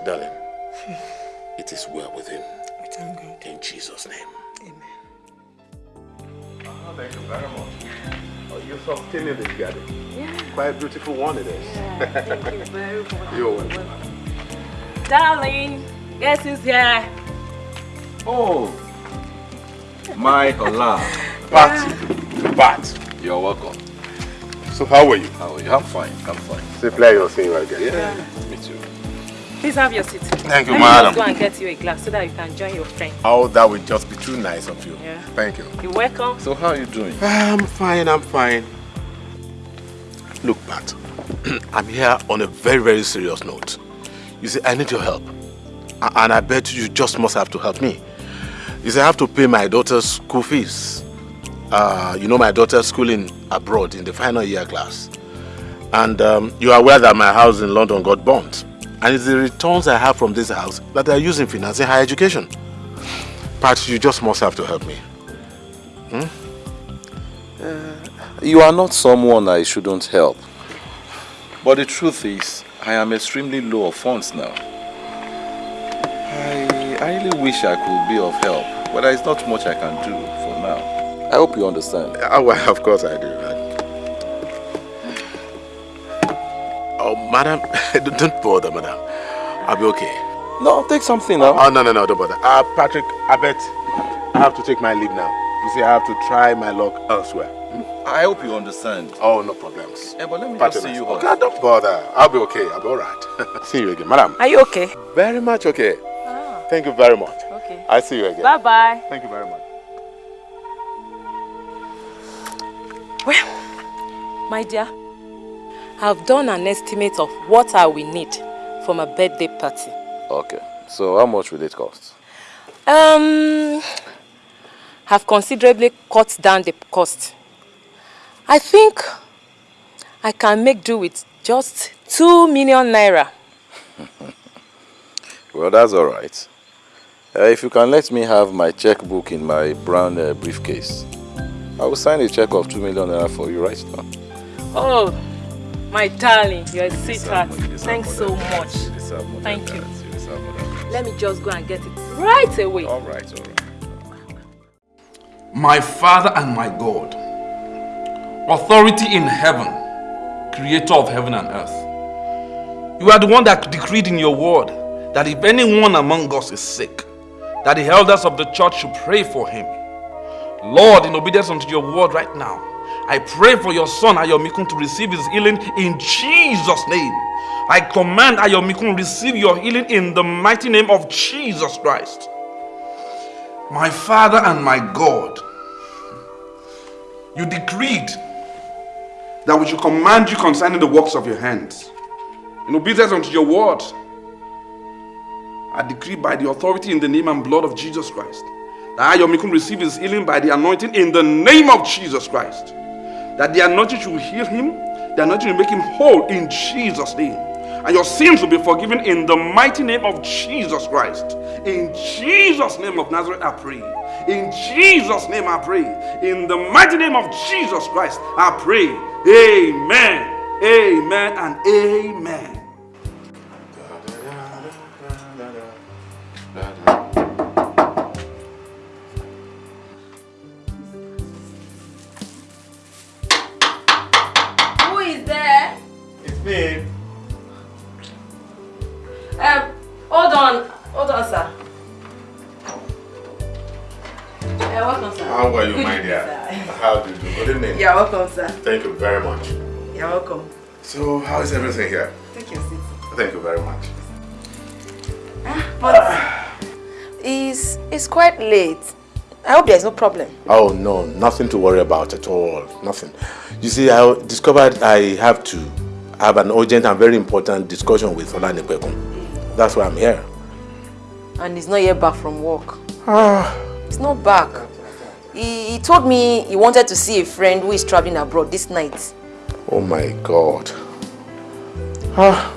S1: Darling, it is well with him. In Jesus' name.
S28: Thank you very much. Oh, you're sustaining this garden.
S29: Yeah.
S28: Quite a beautiful one it is.
S29: Yeah, thank you very much.
S28: You're welcome.
S29: Darling, guess who's here?
S6: Oh, my Allah.
S28: Pat. Pat.
S6: You're welcome.
S28: So how are you?
S6: How are you? I'm fine. I'm fine.
S28: It's a pleasure seeing you again.
S6: Yeah, me too.
S7: Please have your seat.
S1: Thank you,
S7: Let me
S1: madam.
S7: just go and get you a glass so that you can join your friend.
S1: Oh, that would just be too nice of you.
S7: Yeah.
S1: Thank you.
S7: You're welcome.
S6: So how are you doing?
S1: I'm fine, I'm fine. Look, Pat, I'm here on a very, very serious note. You see, I need your help. And I bet you just must have to help me. You see, I have to pay my daughter's school fees. Uh, you know, my daughter's schooling abroad in the final year class. And um, you are aware that my house in London got burnt. And it's the returns I have from this house that I use in financing higher education. Pat, you just must have to help me. Hmm?
S6: You are not someone I shouldn't help. But the truth is, I am extremely low of funds now. I, I really wish I could be of help, but there is not much I can do for now. I hope you understand.
S1: Oh, well, of course I do. Oh, madam, don't bother, madam. I'll be okay.
S6: No, take something now.
S1: Oh, no, no, no, don't bother. Uh, Patrick, I bet I have to take my leave now. You see, I have to try my luck elsewhere.
S6: I hope you understand.
S1: Oh, no problems.
S6: Yeah, but let me
S1: Patrick,
S6: just see you home.
S1: Okay, don't bother. I'll be okay. I'll be all right. see you again, madam.
S7: Are you okay?
S1: Very much okay. Thank you very much.
S7: Okay.
S1: I'll see you again.
S7: Bye-bye.
S1: Thank you very much.
S7: Well, my dear, I've done an estimate of what I will need for my birthday party.
S6: Okay. So how much will it cost?
S7: Um, have considerably cut down the cost. I think I can make do with just two million naira.
S6: Well, that's all right. Uh, if you can let me have my checkbook in my brown uh, briefcase, I will sign a check of two million naira for you right now.
S7: Oh, my darling, you're a sweetheart. Thanks so much. Thank you. Let me just go and get it right away.
S6: All right, all right.
S5: My Father and my God, authority in heaven, creator of heaven and earth. You are the one that decreed in your word that if anyone among us is sick, that the elders of the church should pray for him. Lord, in obedience unto your word right now, I pray for your son Ayomikun to receive his healing in Jesus' name. I command Ayomikun receive your healing in the mighty name of Jesus Christ. My Father and my God, you decreed that we should command you concerning the works of your hands. In obedience unto your word, I decree by the authority in the name and blood of Jesus Christ that Ayomikun receive his healing by the anointing in the name of Jesus Christ. That the anointing should heal him, the anointing will make him whole in Jesus' name.
S30: and your sins will be forgiven in the mighty name of Jesus Christ. In Jesus' name of Nazareth, I pray. In Jesus' name, I pray. In the mighty name of Jesus Christ, I pray. Amen. Amen and amen.
S7: Welcome, sir.
S1: Thank you very much.
S7: You're welcome.
S1: So, how is everything here?
S7: Take your seat.
S1: Thank you very much.
S7: But it's, it's quite late. I hope there's no problem.
S1: Oh, no, nothing to worry about at all. Nothing. You see, I discovered I have to have an urgent and very important discussion with Olanipekun. That's why I'm here.
S7: And he's not yet back from work.
S1: Ah.
S7: He's not back. He, he told me he wanted to see a friend who is traveling abroad this night.
S1: Oh my God. Ah.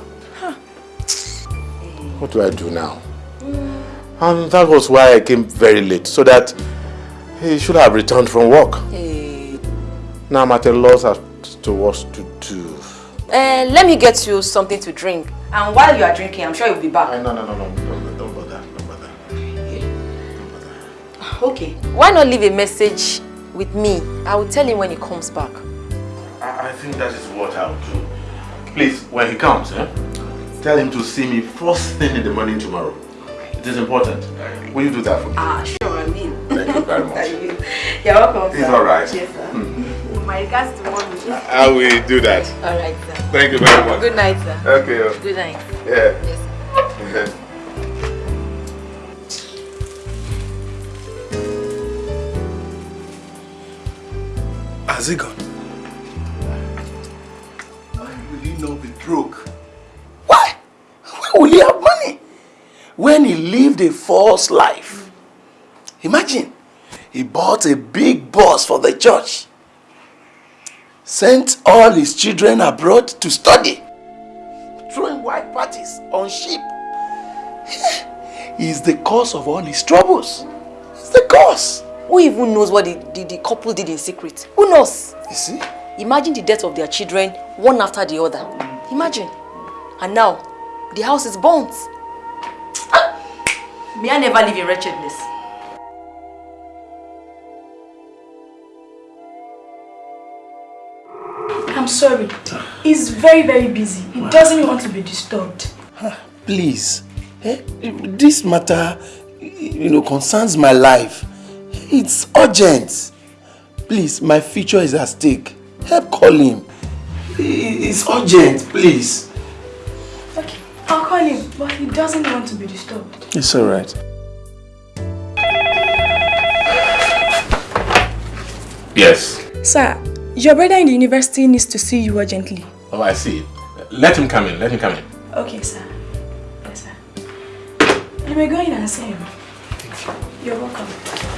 S1: What do I do now? And that was why I came very late, so that he should have returned from work. Now I'm at a loss as to what to do.
S7: Uh, let me get you something to drink. And while you are drinking, I'm sure you'll be back.
S1: no, no, no, no. Don't,
S7: Okay. Why not leave a message with me? I will tell him when he comes back.
S1: I, I think that is what I'll do. Please, when he comes, eh, tell him to see me first thing in the morning tomorrow. It is important. Will you do that for me?
S7: Ah, sure, I mean.
S1: Thank you very much.
S7: I will. You're welcome,
S1: It's all right.
S7: Yes, sir. My regards to mommy.
S1: I will do that.
S7: All right, sir.
S1: Thank you very much.
S7: Good night, sir.
S1: Okay.
S7: Good night.
S1: Yeah.
S7: Yes.
S3: Has he gone? Why will he not be broke? Why? Why will he have money? When he lived a false life. Imagine, he bought a big bus for the church. Sent all his children abroad to study. Throwing white parties on sheep. He is the cause of all his troubles. He's the cause.
S7: Who even knows what the, the, the couple did in secret? Who knows?
S3: You see?
S7: Imagine the death of their children, one after the other. Imagine. And now, the house is burnt. May I never live in wretchedness.
S31: I'm sorry. He's very, very busy. He doesn't want to be disturbed.
S3: Please, eh, this matter, you know, concerns my life. It's urgent. Please, my future is at stake. Help call him. It's urgent, please.
S31: Okay, I'll call him, but he doesn't want to be disturbed.
S3: It's alright.
S1: Yes.
S31: Sir, your brother in the university needs to see you urgently.
S1: Oh, I see. Let him come in. Let him come in.
S31: Okay, sir. Yes, sir. You may go in and see him. You're welcome.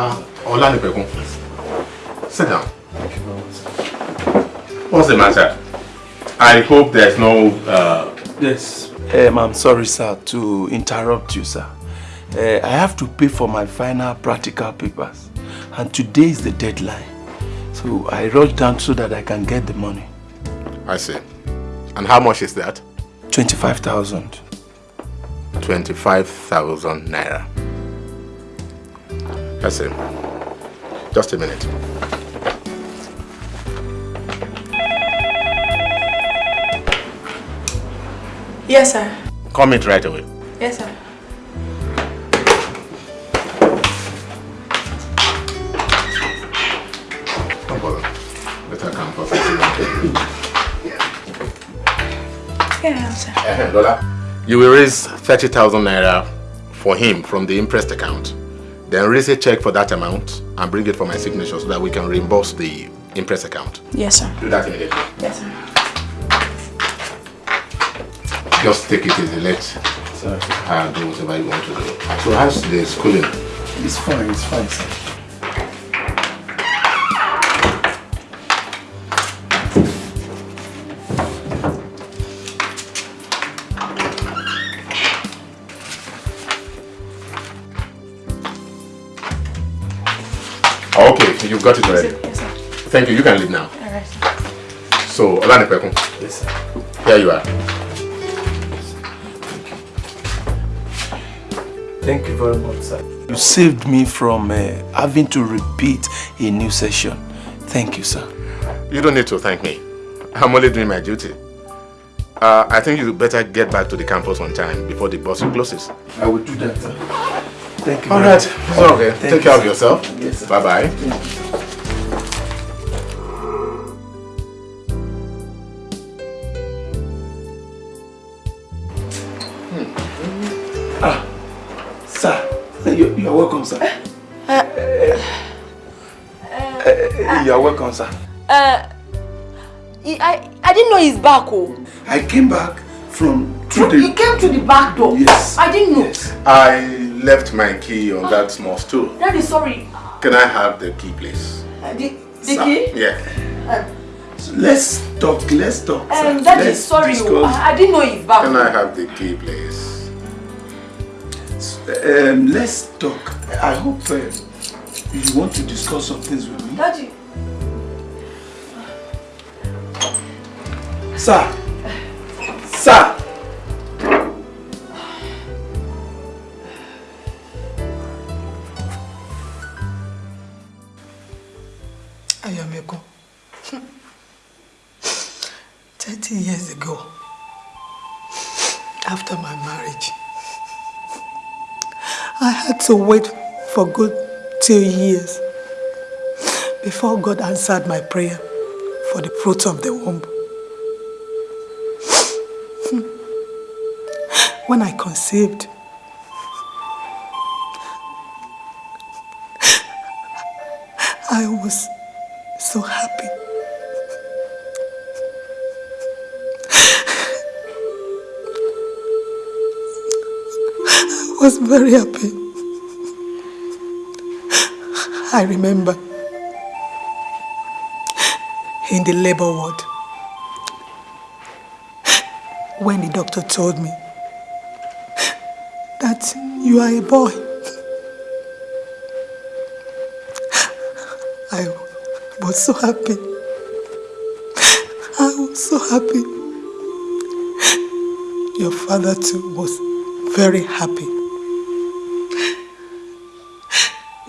S1: Ah, Olanipekun. Sit down. What's the matter? I hope there's no... Uh,
S3: Yes. Um, I'm sorry, sir, to interrupt you, sir. Uh, I have to pay for my final practical papers. And today is the deadline. So I rushed down so that I can get the money.
S1: I see. And how much is that?
S3: 25,000.
S1: 25,000 naira. I see. Just a minute.
S31: Yes, sir.
S1: Come in right away.
S31: Yes, sir.
S1: No problem. Let her come first.
S31: Yeah, sir.
S1: Eh, Lola, you will raise 30,000 naira for him from the impressed account. Then raise a check for that amount and bring it for my signature so that we can reimburse the impress account.
S31: Yes, sir.
S1: Do that immediately.
S31: Yes, sir.
S1: Just take it easy. Let Sir. Uh, do whatever you want to do. So how's the schooling?
S3: It's fine, it's fine, sir.
S1: You've got it already.
S7: Yes, sir.
S1: Thank you. You can leave now.
S7: All right.
S1: So, Olanipekun.
S3: Yes, sir.
S1: Here you are.
S3: Thank you very much, sir. You saved me from uh, having to repeat a new session. Thank you, sir.
S1: You don't need to thank me. I'm only doing my duty. Uh, I think you better get back to the campus on time before the bus closes.
S3: I will do that, sir. Thank you.
S1: All
S3: very
S1: right. It's okay.
S3: Thank
S1: Take
S3: you,
S1: care of yourself.
S3: Yes, sir.
S1: Bye-bye.
S3: Ah, sir, you, you are welcome, sir.
S7: Uh,
S3: Uh, you are welcome, sir.
S7: uh, I, I didn't know he's back, oh.
S3: I came back from through
S7: You
S3: the.
S7: came to the back door.
S1: Yes.
S7: I didn't know.
S1: I left my key on that small stool.
S7: Daddy, sorry.
S1: Can I have the key, please?
S7: Uh, the the key?
S1: Yeah.
S7: Uh,
S3: Let's talk. Let's talk. sir.
S7: um, Daddy,
S3: Let's
S7: sorry. oh.
S3: discuss.
S7: I, I didn't know he's back.
S1: Can I have the key, please?
S3: Um, let's talk. I hope uh, you want to discuss some things with me.
S7: Daddy.
S3: Sir. Sir.
S17: To wait for good two years before God answered my prayer for the fruit of the womb. Hmm. When I conceived, I was so happy. I was very happy. I remember in the labor ward when the doctor told me that you are a boy. I was so happy. I was so happy. Your father too was very happy.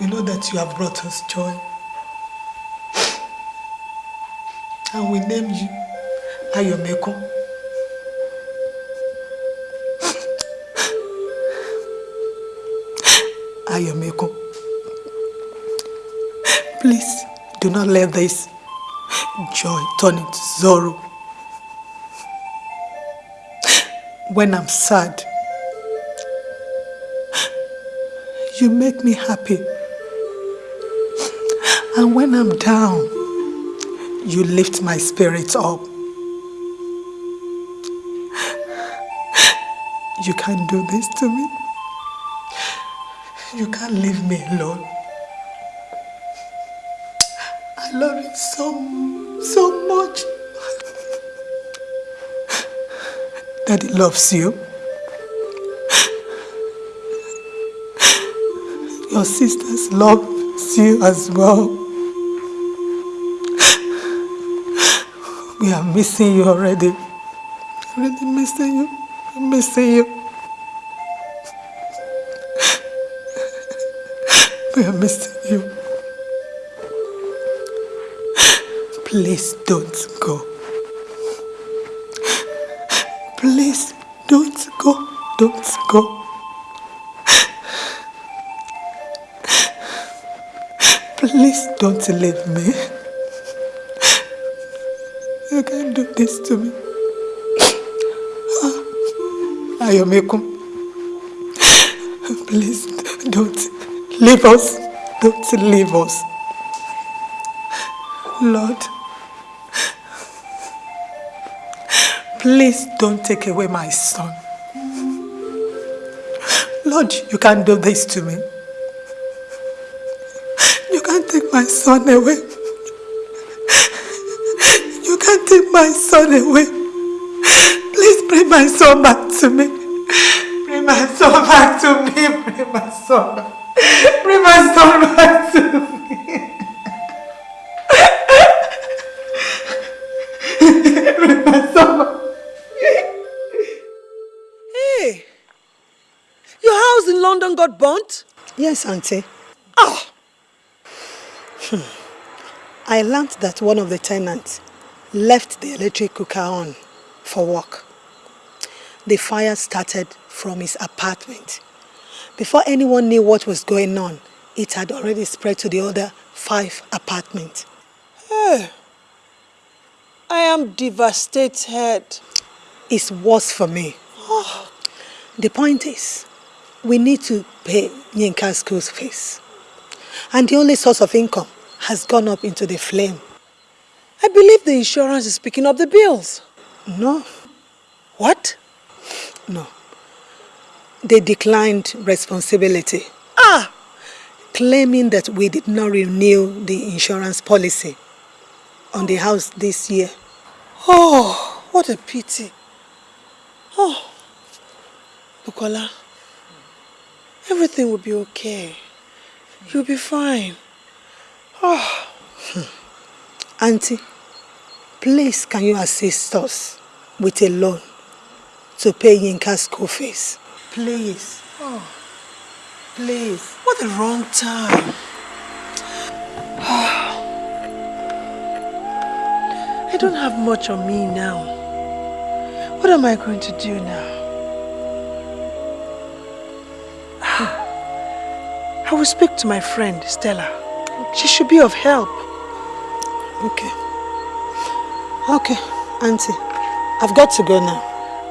S17: You know that you have brought us joy. And we name you Ayomeko. Ayomeko. Please do not let this joy turn into sorrow. When I'm sad, you make me happy. And when I'm down, you lift my spirits up. You can't do this to me. You can't leave me alone. I love you so, so much. Daddy loves you. Your sisters love you as well. Are missing you already. Already missing you. We're missing you. We are missing you. Please don't go. Please don't go. Don't go. Please don't leave me. Do this to me. Ah, Ayomeko. Please don't leave us. Don't leave us. Lord, please don't take away my son. Lord, you can't do this to me. You can't take my son away. Son away. Please bring my son back to me. Bring my son back to me. Bring my son back. Bring my son back to me. Bring my son back.
S32: Hey, your house in London got burnt?
S17: Yes, Auntie. Ah! Hmm. I learned that one of the tenants left the electric cooker on for work. The fire started from his apartment. Before anyone knew what was going on, it had already spread to the other five apartments.
S32: Hey, I am devastated.
S17: It's worse for me. Ah. The point is, we need to pay Yinka's school fees. And the only source of income has gone up into the flame.
S32: I believe the insurance is picking up the bills.
S17: No.
S32: What?
S17: No. They declined responsibility.
S32: Ah!
S17: Claiming that we did not renew the insurance policy on the house this year.
S32: Oh, what a pity. Oh, Bukola, everything will be okay. You'll be fine. Oh.
S17: Auntie, please can you assist us with a loan to pay Yinka's school fees? Please.
S32: Oh, please. What a wrong time. I don't have much on me now. What am I going to do now? I will speak to my friend, Stella. She should be of help.
S17: Okay. Okay, Auntie. I've got to go now.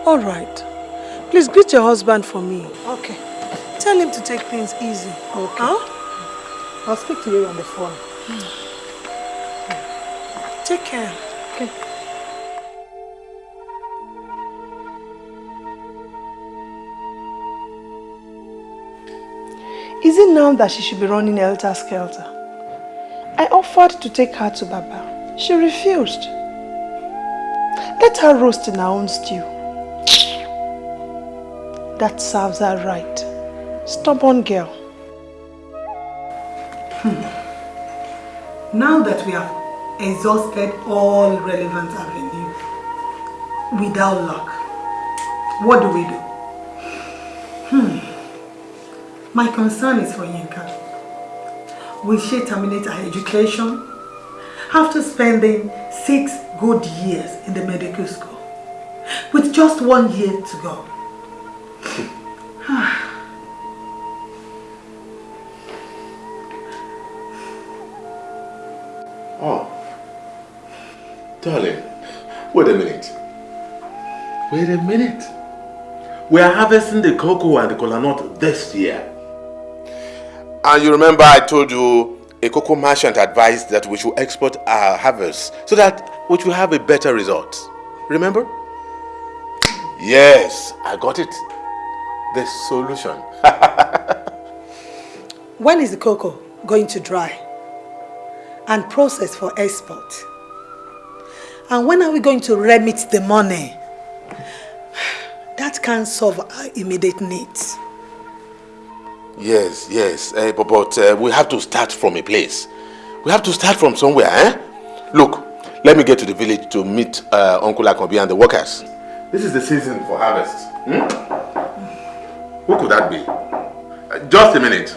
S32: All right. Please greet your husband for me.
S17: Okay.
S32: Tell him to take things easy.
S17: Okay.
S32: Huh?
S17: I'll speak to you on the phone. Hmm.
S32: Take care.
S17: Okay.
S32: Is it now that she should be running Elter Skelter? I offered to take her to Baba. She refused. Let her roast in her own stew. That serves her right. Stubborn girl.
S17: Now that we have exhausted all relevant avenues without luck, what do we do? Hmm. My concern is for Yinka. Will she terminate her education after spending six good years in the medical school with just one year to go?
S1: Oh. Darling, wait a minute. Wait a minute. We are harvesting the cocoa and the cola nut this year. And you remember I told you a cocoa merchant advised that we should export our harvest so that we should have a better result. Remember? Yes, I got it. The solution.
S17: When is the cocoa going to dry and process for export? And when are we going to remit the money? That can solve our immediate needs.
S1: Yes, yes, uh, but, but uh, we have to start from a place. We have to start from somewhere, eh? Look, let me get to the village to meet uh, Uncle Akobi and the workers. This is the season for harvest. Hmm? Who could that be? Uh, just a minute.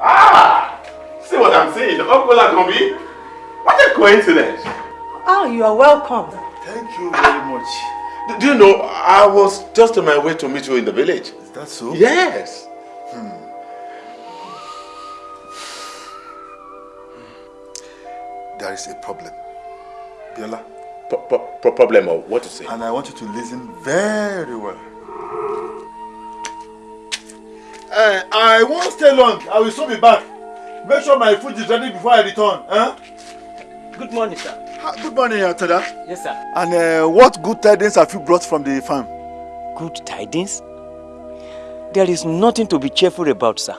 S1: Ah! See what I'm saying? Uncle Akobi? What a coincidence.
S17: Oh, you are welcome.
S21: Thank you very much.
S1: Do- Do you know, I was just on my way to meet you in the village.
S21: Is that so?
S1: Yes.
S21: There is a problem. Biola.
S1: Pro- pro- problem or what to say?
S21: And I want you to listen very well. Uh, I won't stay long. I will soon be back. Make sure my food is ready before I return. Huh?
S20: Good morning, sir.
S21: Good morning, Atada.
S10: Yes, sir.
S21: And uh, what good tidings have you brought from the farm?
S10: Good tidings? There is nothing to be cheerful about, sir.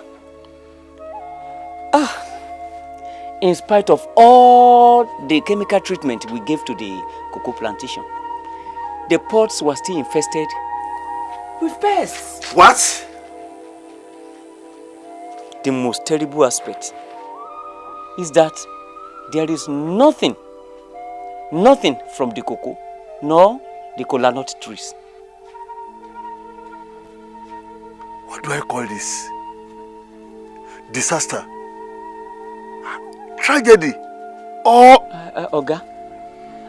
S10: Ah, in spite of all the chemical treatment we gave to the cocoa plantation, the pots were still infested with pests.
S21: What?
S10: The most terrible aspect is that there is nothing, nothing from the cocoa nor the cola nut trees.
S21: What do I call this? Disaster. Tragedy. Or...
S10: Uh, uh, Oga,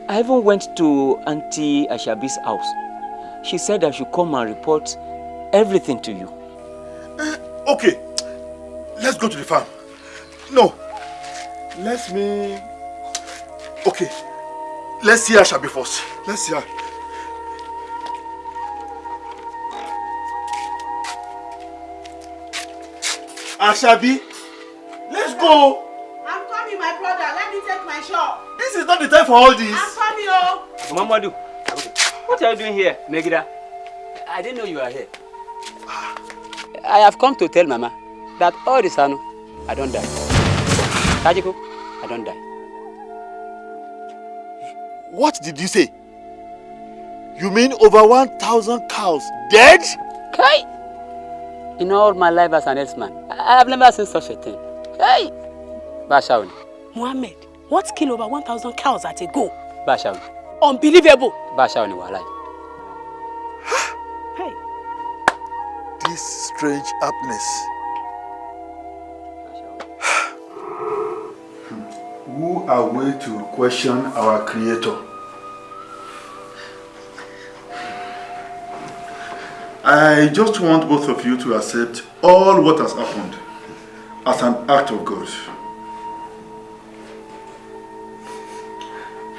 S10: I even went to Auntie Ashabi's house. She said I should come and report everything to you.
S21: Okay. Let's go to the farm. No. Let me... Okay. Let's see Ashabi first. Let's see her. Ashabi, let's go.
S17: Brother. Let me take my shop.
S21: This is not the time for all this.
S17: I'm coming, oh.
S10: Mamadou, what are you doing here, Megida? I didn't know you were here. I have come to tell Mama that all this Sanu, I don't die. Kajiko, I don't die.
S21: What did you say? You mean over 1,000 cows dead?
S10: Kai! In all my life as an herdsman, I have never seen such a thing. Hey! Bashaun,
S33: Mohammed, what kill over 1,000 cows at a go?
S10: Bashaun,
S33: Unbelievable.
S10: Bashaun were alive.
S33: Hey.
S21: This strange happiness. Who are we to question our creator? I just want both of you to accept all what has happened as an act of God.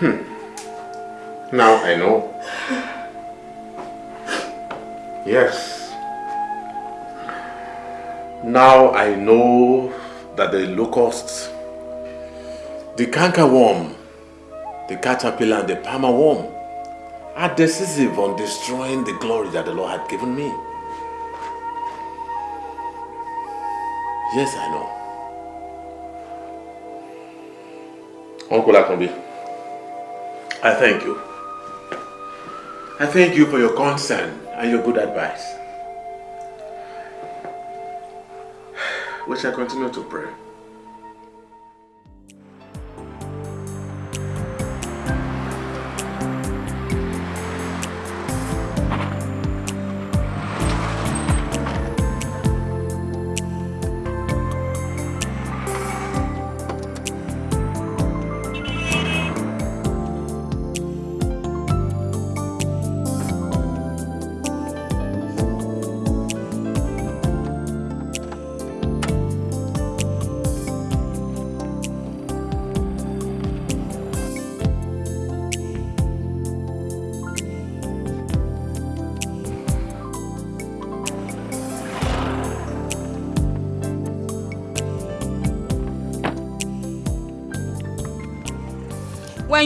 S1: Hmm. Now I know. Yes. Now I know that the locusts, the cankerworm, the caterpillar and the palmer worm are decisive on destroying the glory that the Lord had given me. Yes, I know. Uncle Akambi, I thank you. I thank you for your concern and your good advice. We shall continue to pray.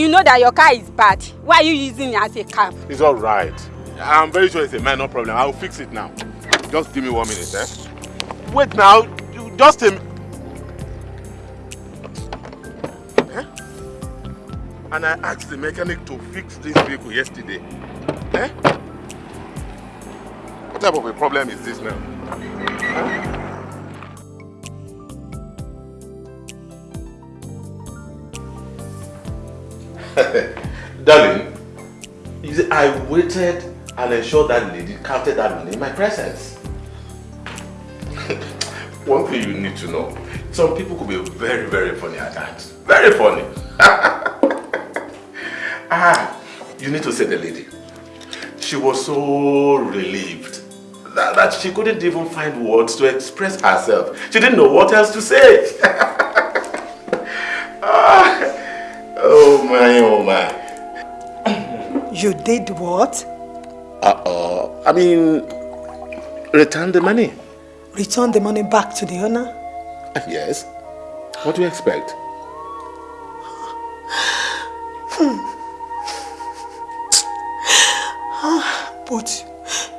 S34: You know that your car is bad, why are you using it as a cab?
S1: It's all right. I'm very sure it's a minor problem. I'll fix it now. Just give me one minute, eh? Wait now. Just a... Eh? And I asked the mechanic to fix this vehicle yesterday. Eh? What type of a problem is this now? Darling, you see, I waited and ensured that lady counted that money in my presence. One thing you need to know, some people could be very, very funny at times. Very funny. ah, you need to say the lady. She was so relieved that, that she couldn't even find words to express herself. She didn't know what else to say.
S17: You did what?
S1: Uh-oh. I mean, return the money.
S17: Return the money back to the owner?
S1: Uh, yes. What do you expect?
S17: But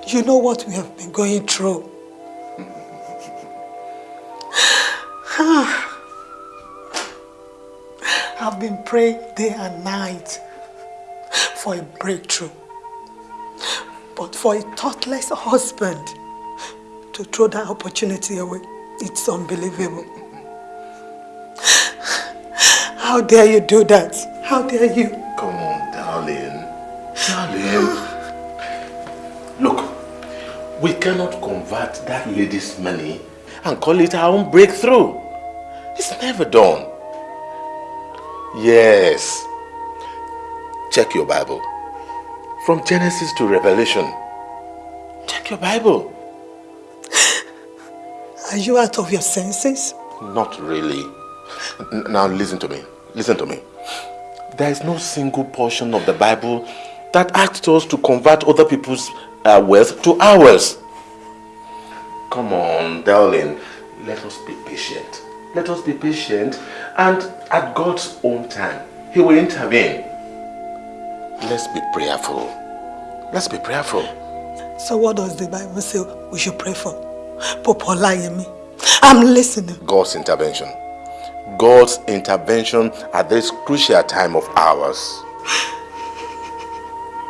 S17: you know what we have been going through. I've been praying day and night for a breakthrough. But for a thoughtless husband to throw that opportunity away, it's unbelievable. How dare you do that? How dare you?
S1: Come on, darling. Darling. Look, we cannot convert that lady's money and call it our own breakthrough. It's never done. Yes. Check your Bible. From Genesis to Revelation. Check your Bible.
S17: Are you out of your senses?
S1: Not really. N now listen to me. Listen to me. There is no single portion of the Bible that asks us to convert other people's uh, wealth to ours. Come on, darling. Let us be patient. Let us be patient and at God's own time, He will intervene. Let's be prayerful. Let's be prayerful.
S17: So what does the Bible say we should pray for? Popolayemi. I'm listening.
S1: God's intervention. God's intervention at this crucial time of ours.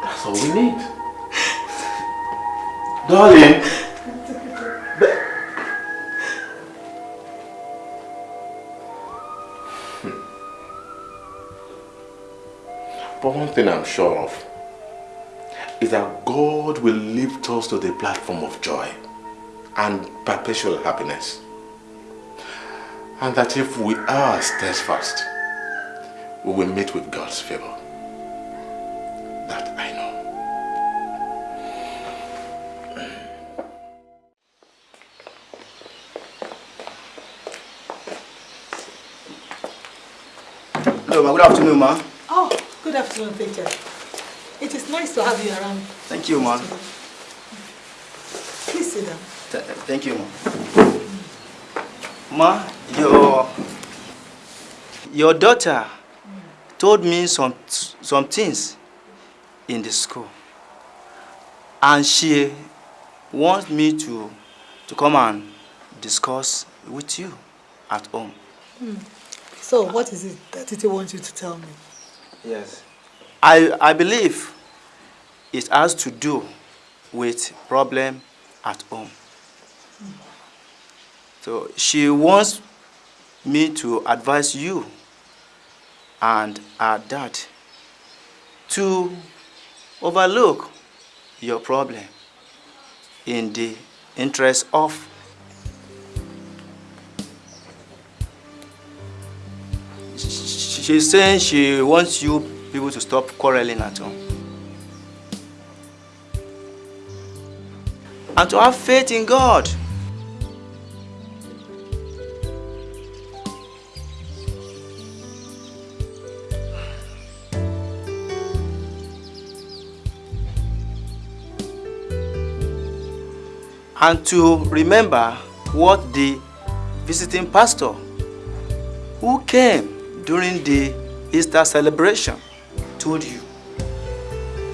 S1: That's all we need. Darling. But one thing I'm sure of is that God will lift us to the platform of joy and perpetual happiness. And that if we are steadfast, we will meet with God's favor. That I know.
S20: Hello, ma. Good afternoon, ma.
S17: Oh, good afternoon, Peter. It is nice to have you around.
S20: Thank you, ma.
S17: Please sit down.
S20: Th thank you, ma. Ma, your your daughter told me some some things in the school, and she wants me to to come and discuss with you at home.
S17: Hmm. So, what is it that Titi wants you to tell me?
S20: Yes. I, I believe it has to do with problem at home. So she wants me to advise you and her dad to overlook your problem in the interest of she's saying she wants you people to stop quarreling at home. And to have faith in God. And to remember what the visiting pastor who came during the Easter celebration told you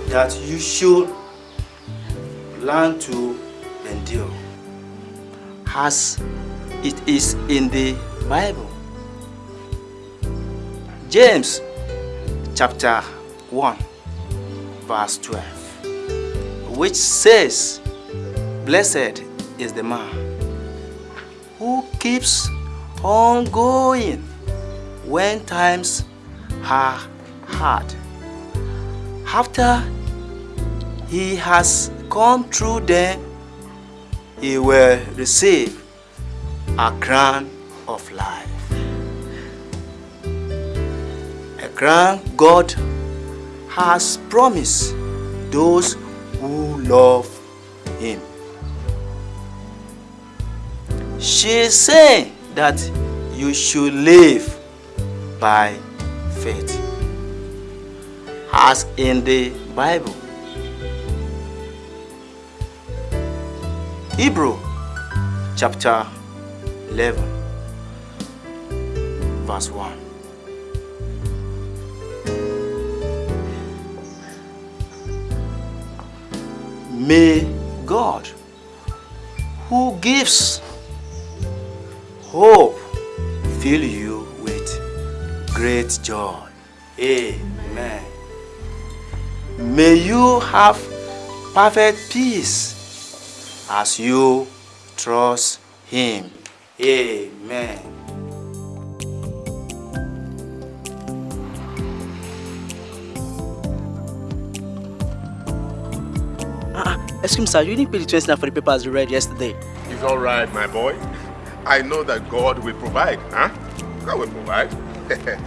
S20: that you should learn to endure as it is in the Bible. James chapter 1 verse 12 which says blessed is the man who keeps on going when times are hard. After he has come through them, he will receive a crown of life. A crown God has promised those who love him. She saying that you should live by faith. As in the Bible, Hebrew chapter 11, verse 1.
S24: May God, who gives hope, fill you great joy. Amen. May you have perfect peace as you trust Him. Amen.
S35: Ah, excuse me, sir. You didn't pay the 20 naira for the papers you read yesterday.
S1: It's all right, my boy. I know that God will provide, huh? God will provide.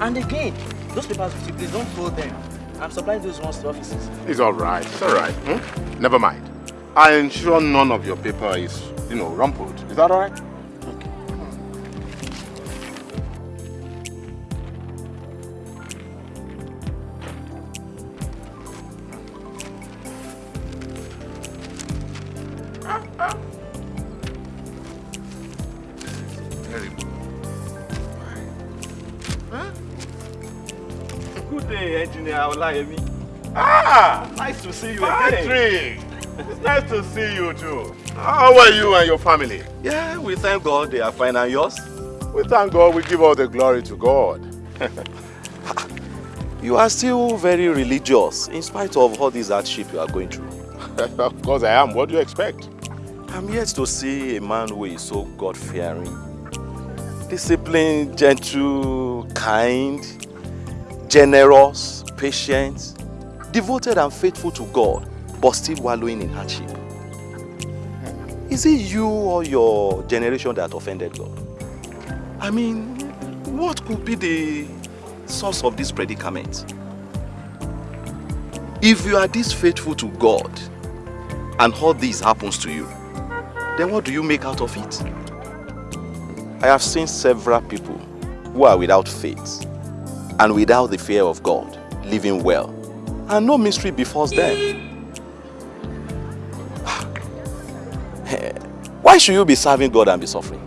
S35: And again, those papers, please don't fold them. I'm supplying those ones to offices.
S1: it's all right. It's all right. Hmm? Never mind. I ensure none of your paper is, you know, rumpled. Is that all right?
S6: Olayemi.
S1: Ah!
S6: Nice to see you
S1: Patrick!
S6: again.
S1: It's nice to see you too. How are you and your family?
S6: Yeah, we thank God they are fine and yours.
S1: We thank God, we give all the glory to God.
S6: You are still very religious in spite of all this hardship you are going through.
S1: of course I am. What do you expect?
S6: I'm yet to see a man who is so God-fearing, disciplined, gentle, kind, generous, patient, devoted and faithful to God, but still wallowing in hardship. Is it you or your generation that offended God? I mean, what could be the source of this predicament? If you are this faithful to God and all this happens to you, then what do you make out of it? I have seen several people who are without faith and without the fear of God living well, and no mystery befalls them. Why should you be serving God and be suffering?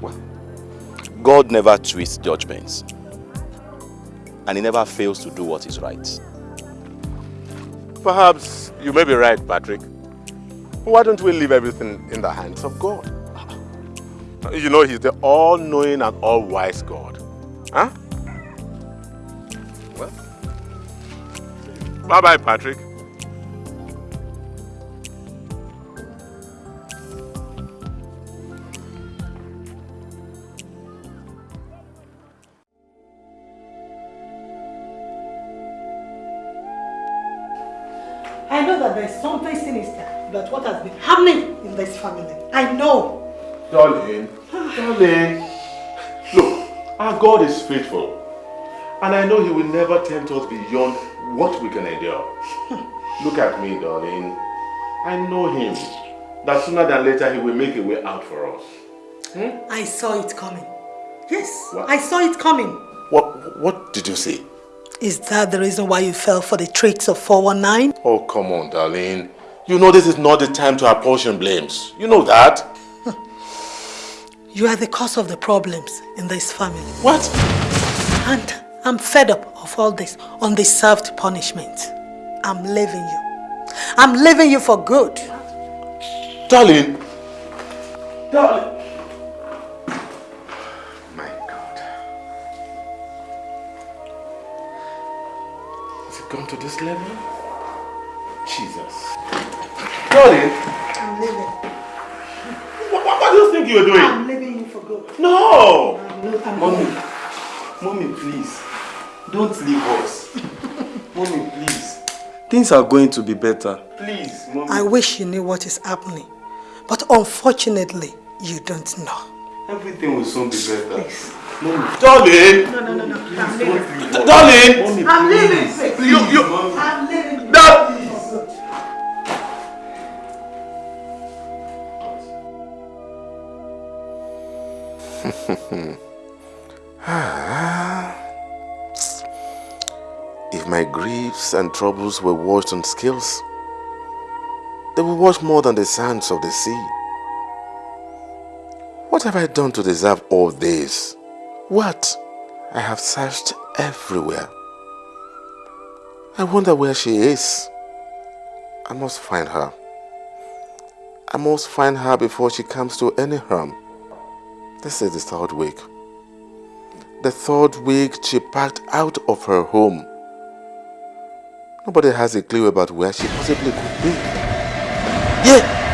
S6: Well, God never twists judgments, and He never fails to do what is right.
S1: Perhaps you may be right, Patrick. Why don't we leave everything in the hands of God? You know, He's the all-knowing and all-wise God. Bye-bye, Patrick.
S17: I know that there's something sinister about what has been happening in this family. I know.
S1: Darling, ah. darling, look, our God is faithful. And I know He will never tempt us beyond what we can endure. look at me, darling. I know Him. That sooner than later He will make a way out for us. Hmm?
S17: I saw it coming. Yes,
S1: What?
S17: I saw it coming.
S1: What, what did you say?
S17: Is that the reason why you fell for the tricks of 419?
S1: Oh, come on, darling. You know this is not the time to apportion blames. You know that.
S17: You are the cause of the problems in this family.
S1: What?
S17: And I'm fed up of all this undeserved punishment. I'm leaving you. I'm leaving you for good.
S1: Darling. Darling. My God. Has it gone to this level? Jesus. Darling.
S17: I'm leaving.
S1: What, what, what do you think you're doing?
S17: I'm leaving you for good.
S1: No!
S17: I'm
S24: Mommy, mommy, please, don't leave us. mommy, please. Things are going to be better. Please, mommy.
S17: I wish you knew what is happening. But unfortunately, you don't know.
S24: Everything will soon be better. Please. Mommy.
S1: Darling!
S17: No, no, no, no. I'm leaving.
S1: Darling!
S24: Mommy,
S17: I'm leaving.
S24: please.
S17: please.
S1: You, you,
S17: I'm leaving.
S1: Dad! Ah. My griefs and troubles were washed on scales, they were washed more than the sands of the sea. What have I done to deserve all this? What? I have searched everywhere. I wonder where she is. I must find her. I must find her before she comes to any harm. This is the third week. The third week she packed out of her home Nobody has a clue about where she possibly could be. Yeah!